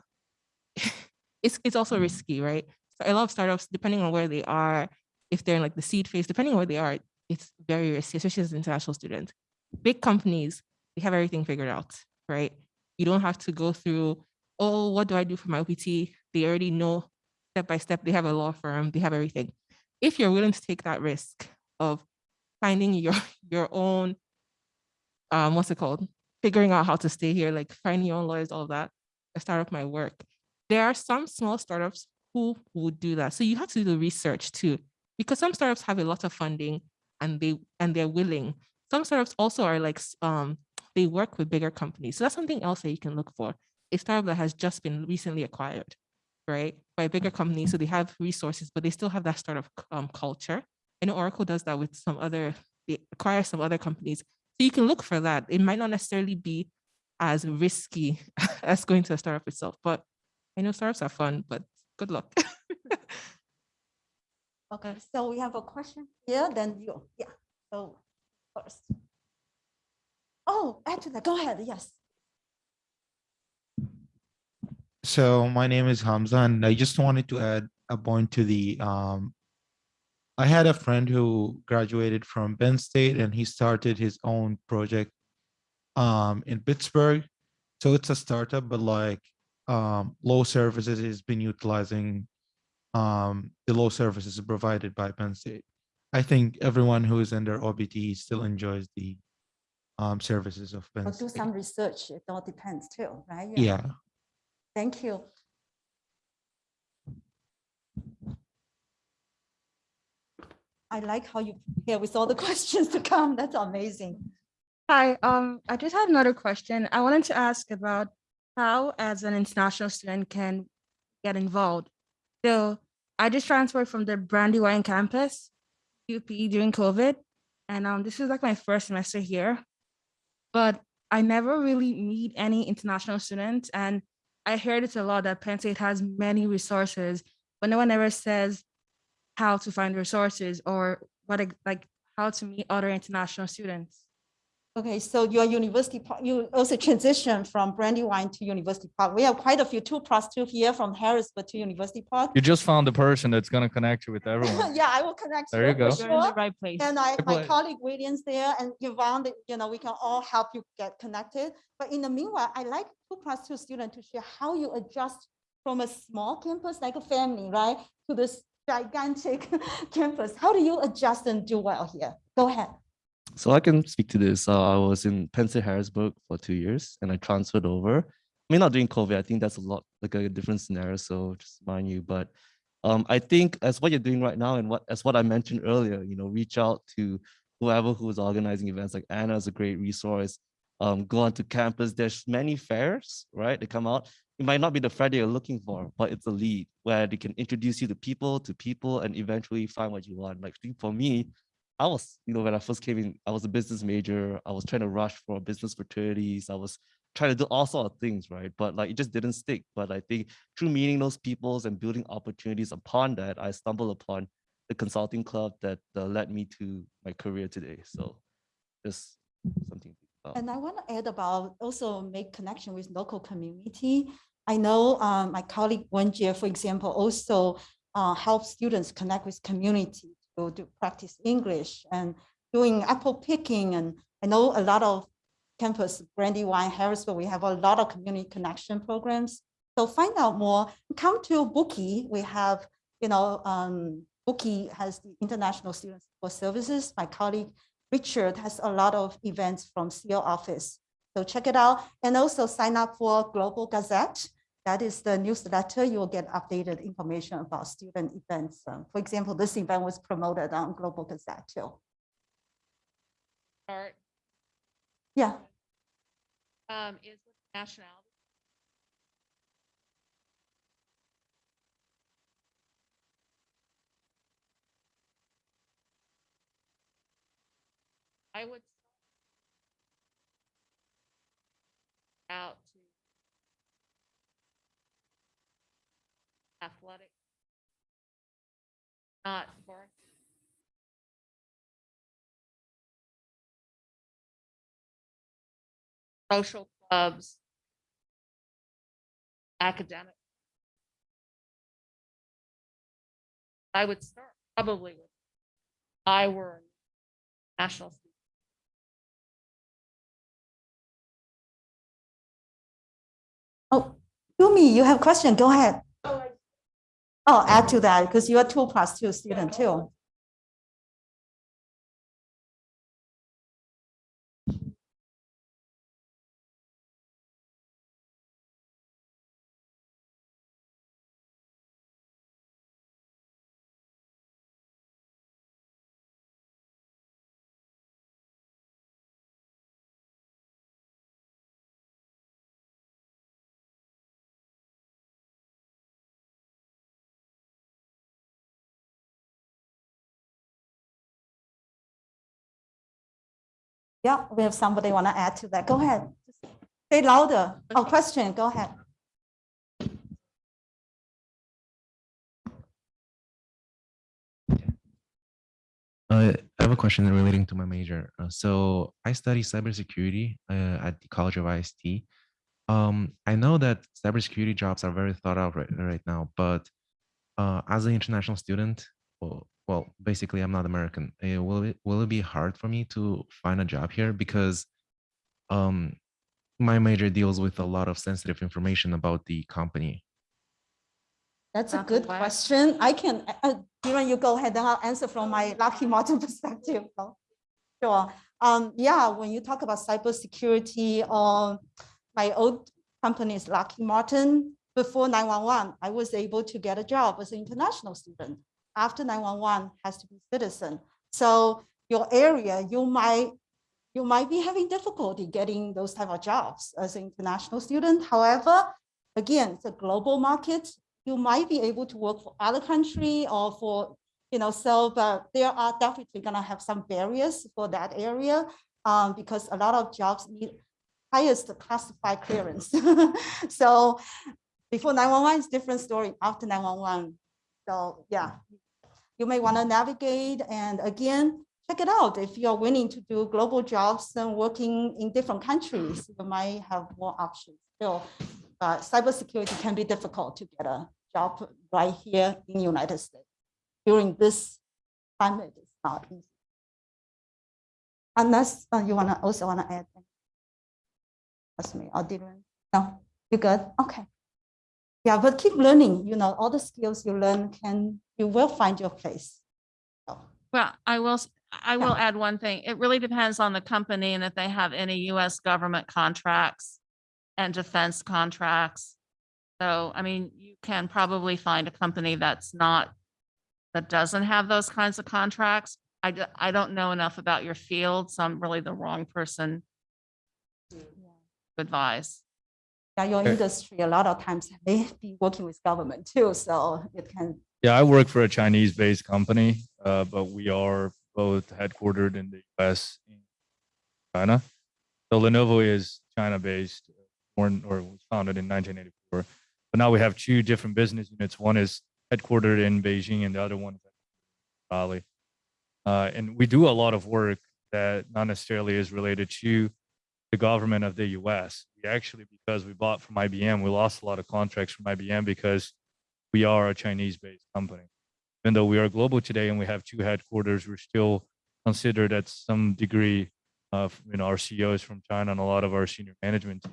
it's, it's also risky, right? So a lot of startups, depending on where they are, if they're in like the seed phase, depending on where they are, it's very risky, especially as an international student. Big companies, they have everything figured out, right? You don't have to go through, oh, what do I do for my OPT? They already know step by step. They have a law firm, they have everything. If you're willing to take that risk of finding your your own, um, what's it called? Figuring out how to stay here, like finding your own lawyers, all of that, a startup my work. There are some small startups who would do that. So you have to do the research too, because some startups have a lot of funding and they and they're willing. Some startups also are like um they work with bigger companies. So that's something else that you can look for. A startup that has just been recently acquired, right? By a bigger company. So they have resources, but they still have that startup um culture. I know Oracle does that with some other, they acquire some other companies. So you can look for that. It might not necessarily be as risky as going to a startup itself, but I know startups are fun, but good luck. Okay, so we have a question here, then you, yeah, so first. Oh, actually, go ahead, yes. So my name is Hamza and I just wanted to add a point to the, um, I had a friend who graduated from Penn State and he started his own project um, in Pittsburgh. So it's a startup, but like um, low services has been utilizing um, the low services provided by Penn State. I think everyone who is under OPT still enjoys the um, services of Penn Or do some research, it all depends too, right? Yeah. Thank you. I like how you prepare with all the questions to come. That's amazing. Hi, um, I just had another question. I wanted to ask about how, as an international student, can get involved. So I just transferred from the Brandywine campus, UP during COVID, and um, this is like my first semester here. But I never really meet any international students, and I heard it's a lot that Penn State has many resources, but no one ever says how to find resources or what like how to meet other international students. Okay, so your university, par- you also transitioned from Brandywine to University Park. We have quite a few, two plus two here from Harrisburg to University Park. You just found the person that's gonna connect you with everyone. Yeah, I will connect. There you for go. You're in the right place. And I, Good my place. colleague Williams there and Yvonne, that, you know, we can all help you get connected. But in the meanwhile, I like two plus two student to share how you adjust from a small campus, like a family, right? To this gigantic campus. How do you adjust and do well here? Go ahead. So I can speak to this. Uh, I was in Penn Harrisburg for two years and I transferred over. I mean, not during COVID. I think that's a lot like a different scenario. So just mind you, but um, I think as what you're doing right now and what as what I mentioned earlier, you know, reach out to whoever who's organizing events. Like Anna is a great resource. Um, go onto campus. There's many fairs, right? They come out. It might not be the that you're looking for, but it's a lead where they can introduce you to people, to people, and eventually find what you want. Like for me, I was, you know, when I first came in, I was a business major. I was trying to rush for business fraternities. I was trying to do all sort of things, right? But like it just didn't stick. But I think through meeting those peoples and building opportunities upon that, I stumbled upon the consulting club that uh, led me to my career today. So just something. And I want to add about also make connection with local community. I know um, my colleague Wenjie, for example, also uh, help students connect with community to do practice English and doing apple picking. And I know a lot of campus, Brandywine, Harrisburg, we have a lot of community connection programs. So find out more, come to Boucke. We have, you know, um, Boucke has the International Students for Services. My colleague Richard has a lot of events from CO office. So check it out and also sign up for Global Gazette. That is the newsletter. You will get updated information about student events. Um, For example, this event was promoted on Global Gazette too. Yeah, um, is nationality. I would out to athletic not for social clubs, academic. I would start probably with I were national. student. Oh, Yumi, you have a question? Go ahead. Oh, Oh, add to that because you are two plus two student too. Yeah, we have somebody want to add to that. Go ahead. Say louder. Oh, question, go ahead. Uh, I have a question relating to my major. Uh, so I study cybersecurity uh, at the College of IST. Um, I know that cybersecurity jobs are very thought out right, right now, but uh, as an international student, well, well, basically I'm not American. Uh, will it will it be hard for me to find a job here because um, my major deals with a lot of sensitive information about the company. That's a good question. I can, uh, uh, Kiran, you go ahead, then I'll answer from my Lockheed Martin perspective. Sure. Um, yeah, when you talk about cybersecurity, um, my old company is Lockheed Martin. Before 911, I was able to get a job as an international student. After 911 has to be citizen. So your area, you might, you might be having difficulty getting those type of jobs as an international student. However, again, it's a global market. You might be able to work for other country or for, you know, so, but there are definitely gonna have some barriers for that area um, because a lot of jobs need highest classified clearance. So before 911 is different story, after 911. So yeah, you may want to navigate and again, check it out. If you're willing to do global jobs and working in different countries, you might have more options. So uh, cybersecurity can be difficult to get a job right here in the United States. During this climate, it's not easy. Unless uh, you want to also want to add. That's me, or didn't? No, you good? Okay. Yeah, but keep learning, you know, all the skills you learn can, you will find your place. So, Well, I will, I will add one thing. It really depends on the company and if they have any US government contracts and defense contracts. So, I mean, you can probably find a company that's not, that doesn't have those kinds of contracts. I, I don't know enough about your field, so I'm really the wrong person to advise. Yeah, your industry, a lot of times may be working with government too, so it can, Yeah, I work for a Chinese-based company, uh, but we are both headquartered in the US and China. So Lenovo is China-based, born or was founded in 1984. But now we have two different business units. One is headquartered in Beijing and the other one is in Raleigh. Uh, and we do a lot of work that not necessarily is related to the government of the US. We actually, because we bought from IBM, we lost a lot of contracts from IBM because we are a Chinese-based company. Even though we are global today and we have two headquarters, we're still considered at some degree of, you know, our CEOs from China and a lot of our senior management.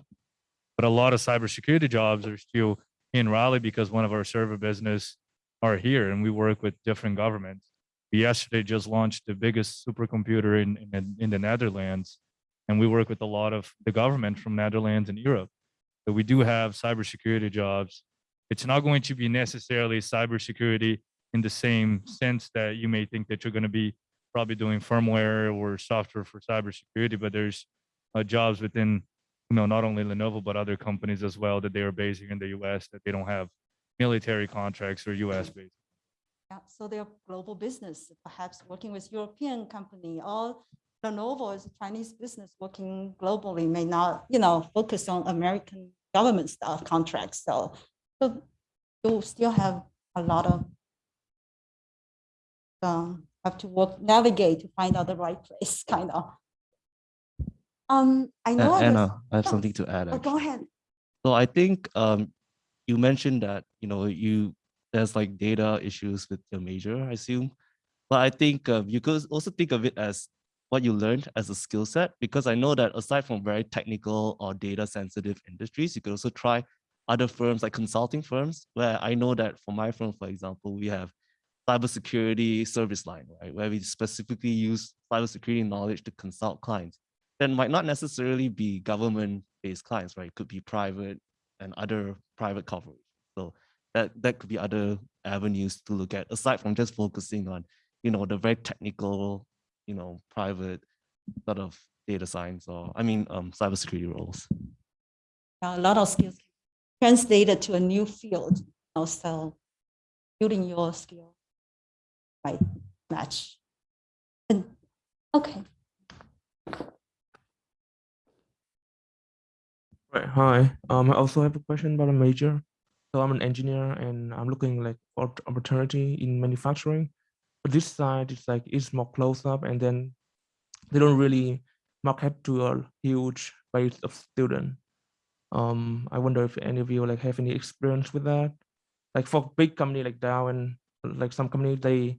But a lot of cybersecurity jobs are still in Raleigh because one of our server business are here and we work with different governments. We yesterday just launched the biggest supercomputer in, in, in the Netherlands. And we work with a lot of the government from Netherlands and Europe. So we do have cybersecurity jobs it's not going to be necessarily cybersecurity in the same sense that you may think that you're going to be probably doing firmware or software for cybersecurity, but there's uh, jobs within, you know, not only Lenovo, but other companies as well that they are based here in the US that they don't have military contracts or US based. yeah, so they're global business, perhaps working with European company or Lenovo is a Chinese business working globally may not, you know, focus on American government stuff contracts. So, so you still have a lot of uh, have to work, navigate to find out the right place, kind of. Um, I know. there's- Anna, I have Oh, something to add. oh, Go ahead. So I think um, you mentioned that, you know, you, there's like data issues with your major, I assume. But I think um, you could also think of it as what you learned as a skill set, because I know that aside from very technical or data sensitive industries, you could also try other firms like consulting firms, where I know that for my firm, for example, we have cybersecurity service line, right? Where we specifically use cybersecurity knowledge to consult clients that might not necessarily be government-based clients, right? It could be private and other private coverage. So that that could be other avenues to look at aside from just focusing on, you know, the very technical, you know, private sort of data science or I mean, um, cybersecurity roles. a lot of skills translated to a new field. Also, building your skill right match. And okay, Right. Hi. Um, I also have a question about a major. So I'm an engineer and I'm looking like for opportunity in manufacturing. But this side is like it's more close up and then they don't really market to a huge base of student. Um, I wonder if any of you like have any experience with that. Like for big company like Dow and like some company they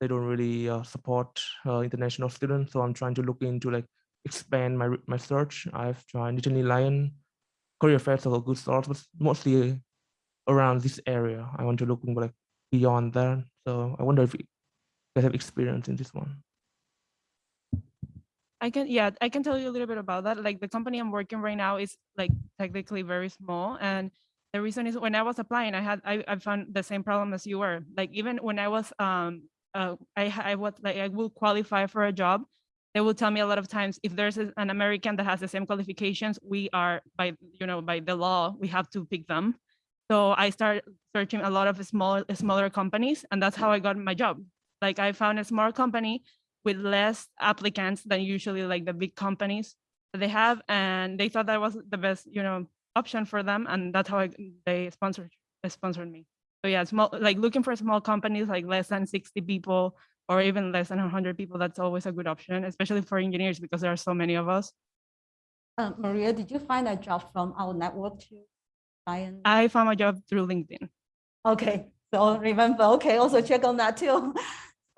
they don't really uh, support uh, international students. So I'm trying to look into like expand my my search. I've tried Nittany Lion, Career Fairs are a good source, but mostly around this area. I want to look like beyond that. So I wonder if you guys have experience in this one. I can, yeah, I can tell you a little bit about that. Like the company I'm working right now is like technically very small. And the reason is when I was applying, I had, I, I found the same problem as you were. Like even when I was, um, uh, I, I was like, I will qualify for a job. They will tell me a lot of times, if there's an American that has the same qualifications, we are by, you know, by the law, we have to pick them. So I started searching a lot of small, smaller companies and that's how I got my job. Like I found a small company with less applicants than usually like the big companies that they have and they thought that was the best you know option for them and that's how I, they sponsored they sponsored me so yeah small like looking for small companies like less than 60 people or even less than 100 people that's always a good option especially for engineers because there are so many of us uh, Maria, did you find a job from our network too? Ryan? i found my job through linkedin Okay, so remember, okay, also check on that too.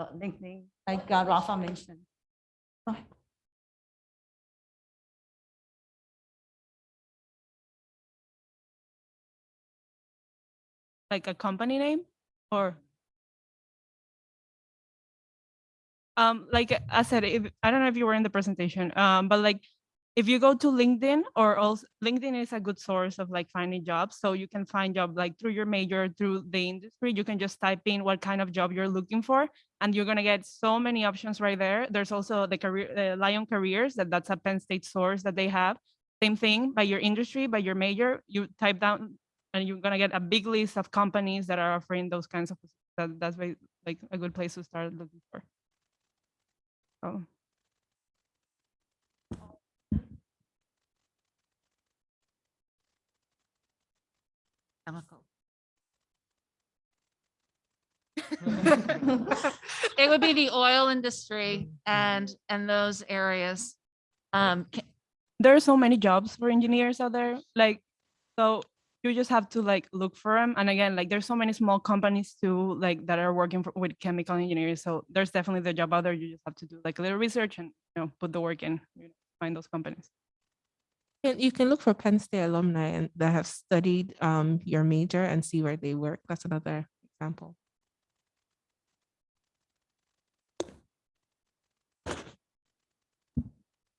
So LinkedIn, like uh, Rafa mentioned. Like a company name or um like i said if i don't know if you were in the presentation um but like if you go to linkedin or also linkedin is a good source of like finding jobs so you can find job like through your major through the industry you can just type in what kind of job you're looking for and you're going to get so many options right there there's also the career lion careers that that's a penn state source that they have same thing by your industry by your major you type down and you're gonna get a big list of companies that are offering those kinds of that, that's like a good place to start looking for. Oh, Chemical. It would be the oil industry and, and those areas. Um, there are so many jobs for engineers out there. Like, so you just have to like look for them. And again, like there's so many small companies too, like that are working for, with chemical engineers. So there's definitely the job out there. You just have to do like a little research and you know put the work in, you know, find those companies. And you can look for Penn State alumni and that have studied um, your major and see where they work. That's another example.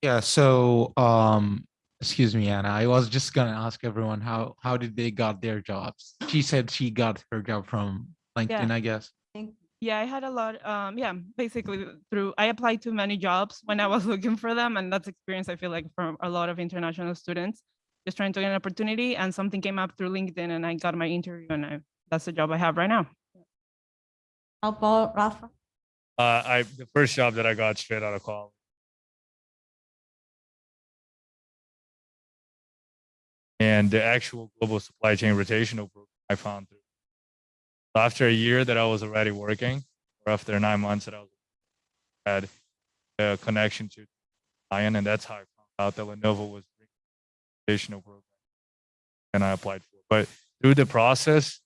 Yeah, so um excuse me, Anna. I was just gonna ask everyone how how did they got their jobs? She said she got her job from LinkedIn, I guess. Yeah, I had a lot. Um, yeah, basically through I applied to many jobs when I was looking for them, and that's experience I feel like from a lot of international students, just trying to get an opportunity, and something came up through LinkedIn, and I got my interview, and I, that's the job I have right now. How about Rafa? Uh, I, the first job that I got straight out of college. And the actual global supply chain rotational program I found through. So After a year that I was already working, or after nine months that I was had a connection to Lion, and that's how I found out that Lenovo was bringing an educational program, and I applied for. it. But through the process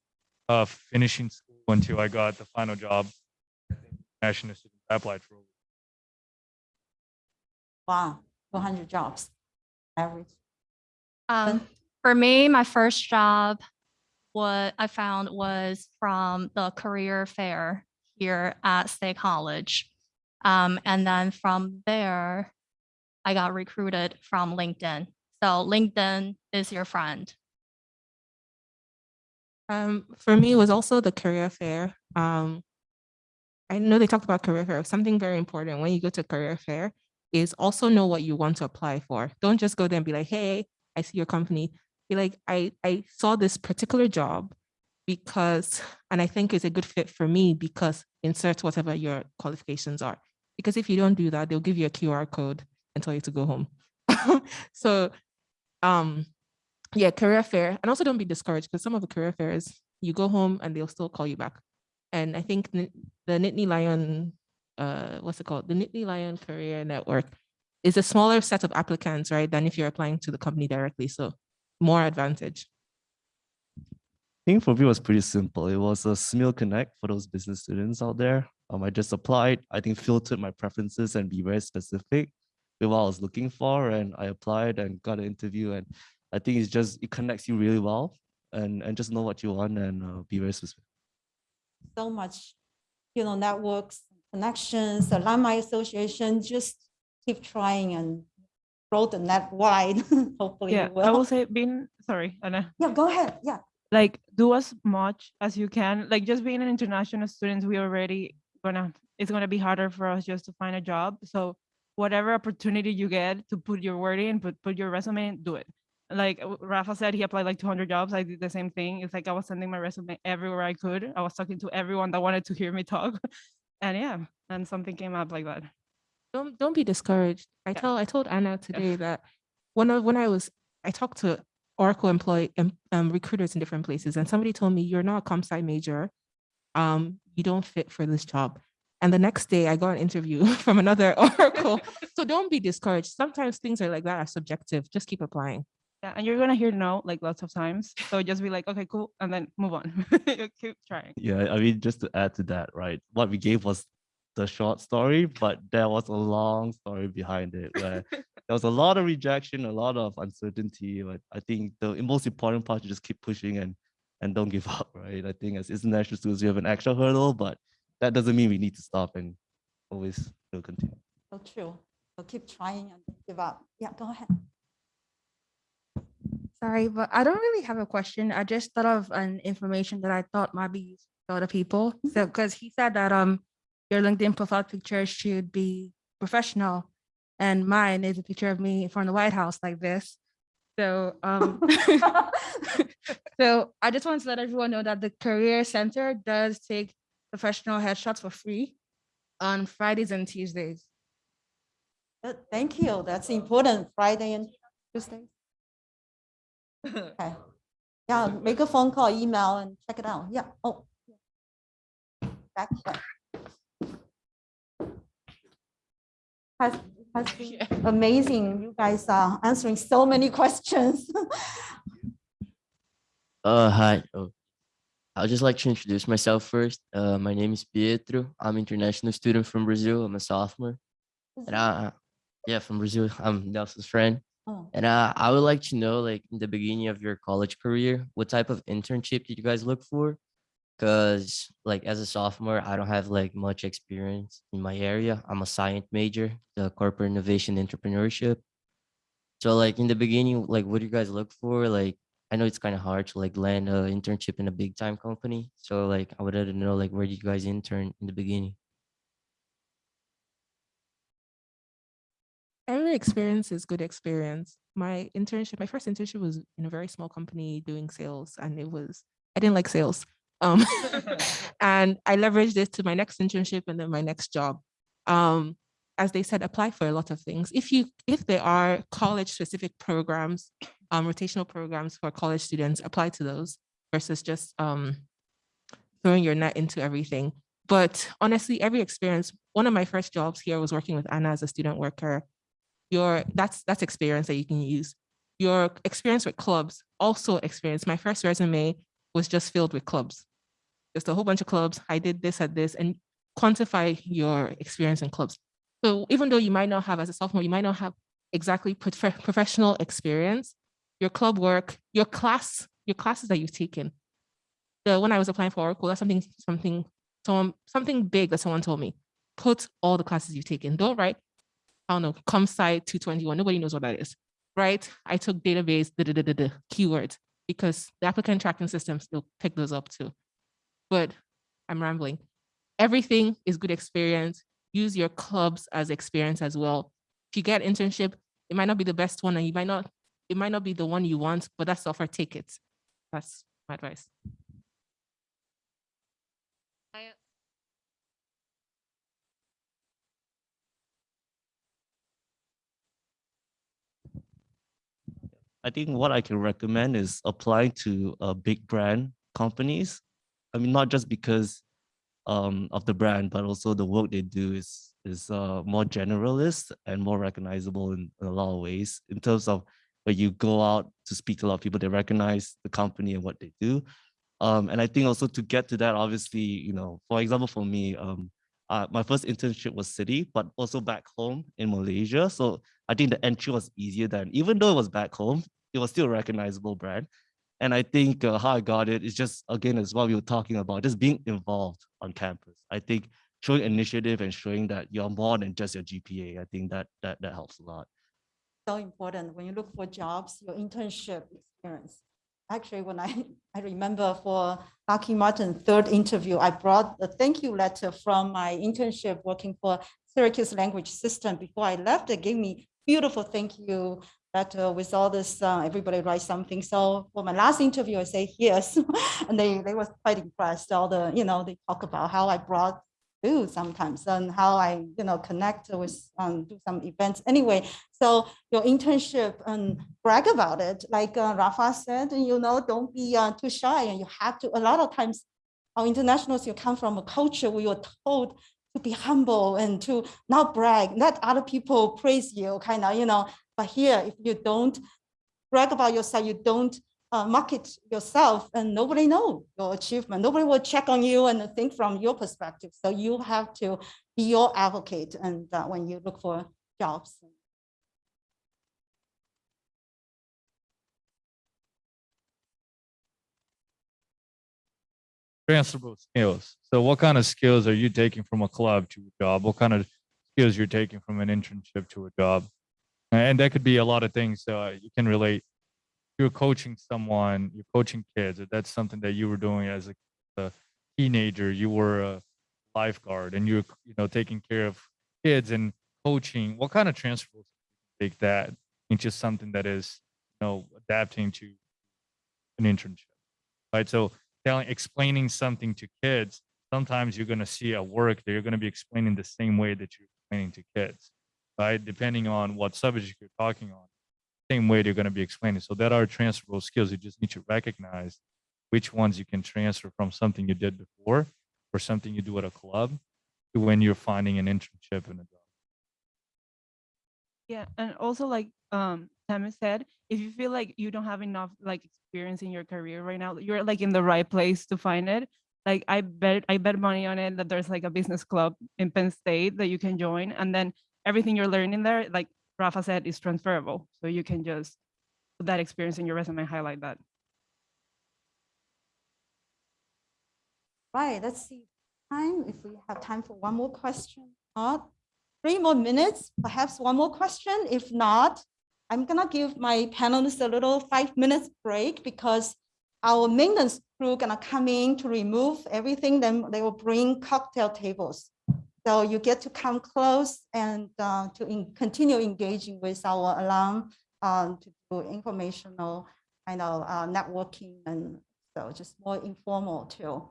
of finishing school until I got the final job, national student, I applied for. it. Wow, two hundred jobs, average. Um, for me, my first job, what I found was from the career fair here at State College. Um, and then from there, I got recruited from LinkedIn. So LinkedIn is your friend. Um, for me, it was also the career fair. Um, I know they talked about career fair. Something very important when you go to career fair is also know what you want to apply for. Don't just go there and be like, hey, I see your company. Like, I, I saw this particular job because, and I think it's a good fit for me because insert whatever your qualifications are. Because if you don't do that, they'll give you a QR code and tell you to go home. so um yeah, career fair. And also don't be discouraged because some of the career fairs, you go home and they'll still call you back. And I think the Nittany Lion, uh, what's it called? The Nittany Lion Career Network is a smaller set of applicants, right? Than if you're applying to the company directly. So more advantage. I think for me it was pretty simple. It was a Smeal Connect for those business students out there. Um, I just applied, I think filtered my preferences and be very specific with what I was looking for. And I applied and got an interview. And I think it's just, it connects you really well and, and just know what you want and uh, be very specific. So much, you know, networks, connections, alumni association, just keep trying and the net wide. Hopefully Yeah, you I will will. say being, sorry, Anna. Yeah, go ahead. Yeah. like do as much as you can like just being an international student we already gonna it's gonna be harder for us just to find a job so whatever opportunity you get to put your word in put put your resume in do it like rafa said he applied like 200 jobs i did the same thing it's like i was sending my resume everywhere i could i was talking to everyone that wanted to hear me talk and yeah and something came up like that don't don't be discouraged. I Yeah. tell I told Anna today that when I when I was I talked to Oracle employee um, um, recruiters in different places, and somebody told me you're not a comp sci major, um, you don't fit for this job. And the next day, I got an interview from another Oracle. so don't be discouraged. Sometimes things are like that are subjective. Just keep applying. yeah and you're gonna hear no like lots of times so just be like okay cool and then move on keep trying Yeah, I mean, just to add to that, right? What we gave was the short story, but there was a long story behind it where there was a lot of rejection, a lot of uncertainty. But I think the most important part is just keep pushing and and don't give up, right? I think as international students, we have an extra hurdle, but that doesn't mean we need to stop and always still continue. So true. So keep trying and give up. Yeah, go ahead. Sorry, but I don't really have a question. I just thought of an information that I thought might be useful to other people. So, because he said that um your LinkedIn profile picture should be professional, and mine is a picture of me from the White House like this. So um so I just want to let everyone know that the Career Center does take professional headshots for free on Fridays and Tuesdays. Good, Thank you. That's important. Friday and Tuesday. Okay. Yeah, make a phone call, email and check it out. Yeah. Oh. Back here. Has, has been amazing. You guys are answering so many questions. Uh, hi. Oh, I'd just like to introduce myself first. Uh, my name is Pietro. I'm international student from Brazil. I'm a sophomore. And I, yeah, from Brazil. I'm Nelson's friend. Oh. And uh, I would like to know, like, in the beginning of your college career, what type of internship did you guys look for? Because, like, as a sophomore, I don't have like much experience in my area. I'm a science major, the corporate innovation entrepreneurship. So, like, in the beginning, like, what do you guys look for? Like, I know it's kind of hard to like land an internship in a big time company. So, like, I would like to know, like, where did you guys intern in the beginning? Every experience is good experience. My internship, my first internship was in a very small company doing sales, and it was I didn't like sales. Um, and I leveraged this to my next internship and then my next job. Um, as they said, apply for a lot of things. If you if there are college specific programs, um, rotational programs for college students, apply to those versus just um, throwing your net into everything. But honestly, every experience, one of my first jobs here was working with Anna as a student worker. Your that's that's experience that you can use. Your experience with clubs, also experience. My first resume was just filled with clubs. Just a whole bunch of clubs. I did this at this and quantify your experience in clubs. So even though you might not have as a sophomore, you might not have exactly prof- professional experience, your club work, your class, your classes that you've taken. The when I was applying for Oracle, that's something something someone something big that someone told me. Put all the classes you've taken. Don't write, I don't know, ComSci 221. Nobody knows what that is. Right? I took database, da, da, da, da, da, keywords, because the applicant tracking system still pick those up too. But I'm rambling. Everything is good experience. Use your clubs as experience as well. If you get internship, it might not be the best one and you might not, it might not be the one you want, but that's offer tickets. That's my advice. I think what I can recommend is applying to uh, big brand companies. I mean, not just because um, of the brand, but also the work they do is is uh, more generalist and more recognizable in, in a lot of ways. In terms of when you go out to speak to a lot of people, they recognize the company and what they do. Um, and I think also to get to that, obviously, you know, for example, for me, um, uh, my first internship was Citi, but also back home in Malaysia. So I think the entry was easier than, even though it was back home, it was still a recognizable brand. And I think uh, how I got it is just, again, as what we were talking about, just being involved on campus. I think showing initiative and showing that you're more than just your GPA, I think that that, that helps a lot. So important when you look for jobs, your internship experience. Actually, when I, I remember for Lockheed Martin third interview, I brought a thank you letter from my internship working for Syracuse Language System. Before I left, they gave me beautiful thank you letter with all this, uh, everybody write something. So for my last interview, I say yes. and they, they was quite impressed. All the, you know, they talk about how I brought food sometimes and how I, you know, connect with, um, do some events. Anyway, so your internship and brag about it. Like uh, Rafa said, you know, don't be uh, too shy and you have to, a lot of times our internationals, you come from a culture where you're told to be humble and to not brag, let other people praise you, kind of, you know, but here, if you don't brag about yourself, you don't uh, market yourself and nobody know your achievement. Nobody will check on you and think from your perspective. So you have to be your advocate and uh, when you look for jobs. transferable skills. So what kind of skills are you taking from a club to a job? What kind of skills you're taking from an internship to a job? And that could be a lot of things. So uh, you can relate. You're coaching someone, you're coaching kids. That's something that you were doing as a, a teenager, you were a lifeguard and you're, you know, taking care of kids and coaching. What kind of transferables take that into something that is, you know, adapting to an internship, right? So telling explaining something to kids sometimes you're going to see at work that you're going to be explaining the same way that you're explaining to kids right? Depending on what subject you're talking on same way they're going to be explaining. So that are transferable skills. You just need to recognize which ones you can transfer from something you did before or something you do at a club to when you're finding an internship in a job. Yeah, and also like um Tammy said, if you feel like you don't have enough like experience in your career right now, you're like in the right place to find it. Like I bet I bet money on it that there's like a business club in Penn State that you can join, and then everything you're learning there, like Rafa said, is transferable. So you can just put that experience in your resume, and highlight that. Right, let's see time, if we have time for one more question. Not three more minutes, perhaps one more question. If not, I'm gonna give my panelists a little five minutes break because our maintenance crew gonna come in to remove everything, then they will bring cocktail tables. So you get to come close and uh, to in- continue engaging with our alum um, to do informational kind of uh, networking and so just more informal too.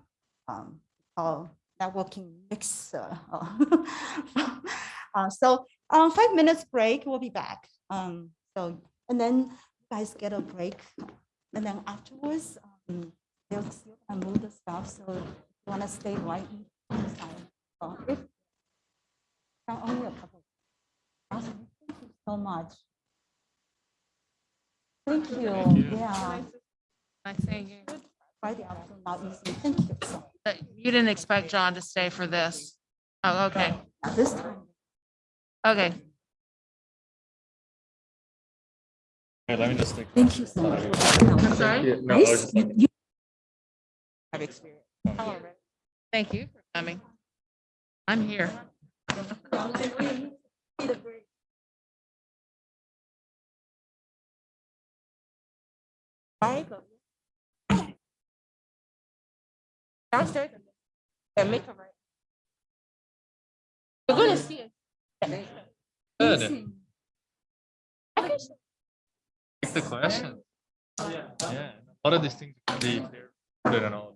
Um, uh, networking mixer. uh, so um, five minutes break, we'll be back. Um, so, and then you guys get a break. And then afterwards, um, they'll still move the stuff. So if you wanna stay right Uh, if- Only a couple. Awesome. Thank you so much. Thank you, yeah. I say you, Friday afternoon, not easy. Thank you so you didn't expect John to stay for this. Oh, okay, This time. okay. Okay, let me just take. Thank you so much. I'm sorry? No, I was just- You- you- Have experience. Thank you for coming. I'm here. Right? Downstairs. Yeah, make it right. You're gonna see it. Good. Take the question. Yeah, a lot of these things can be, put it all.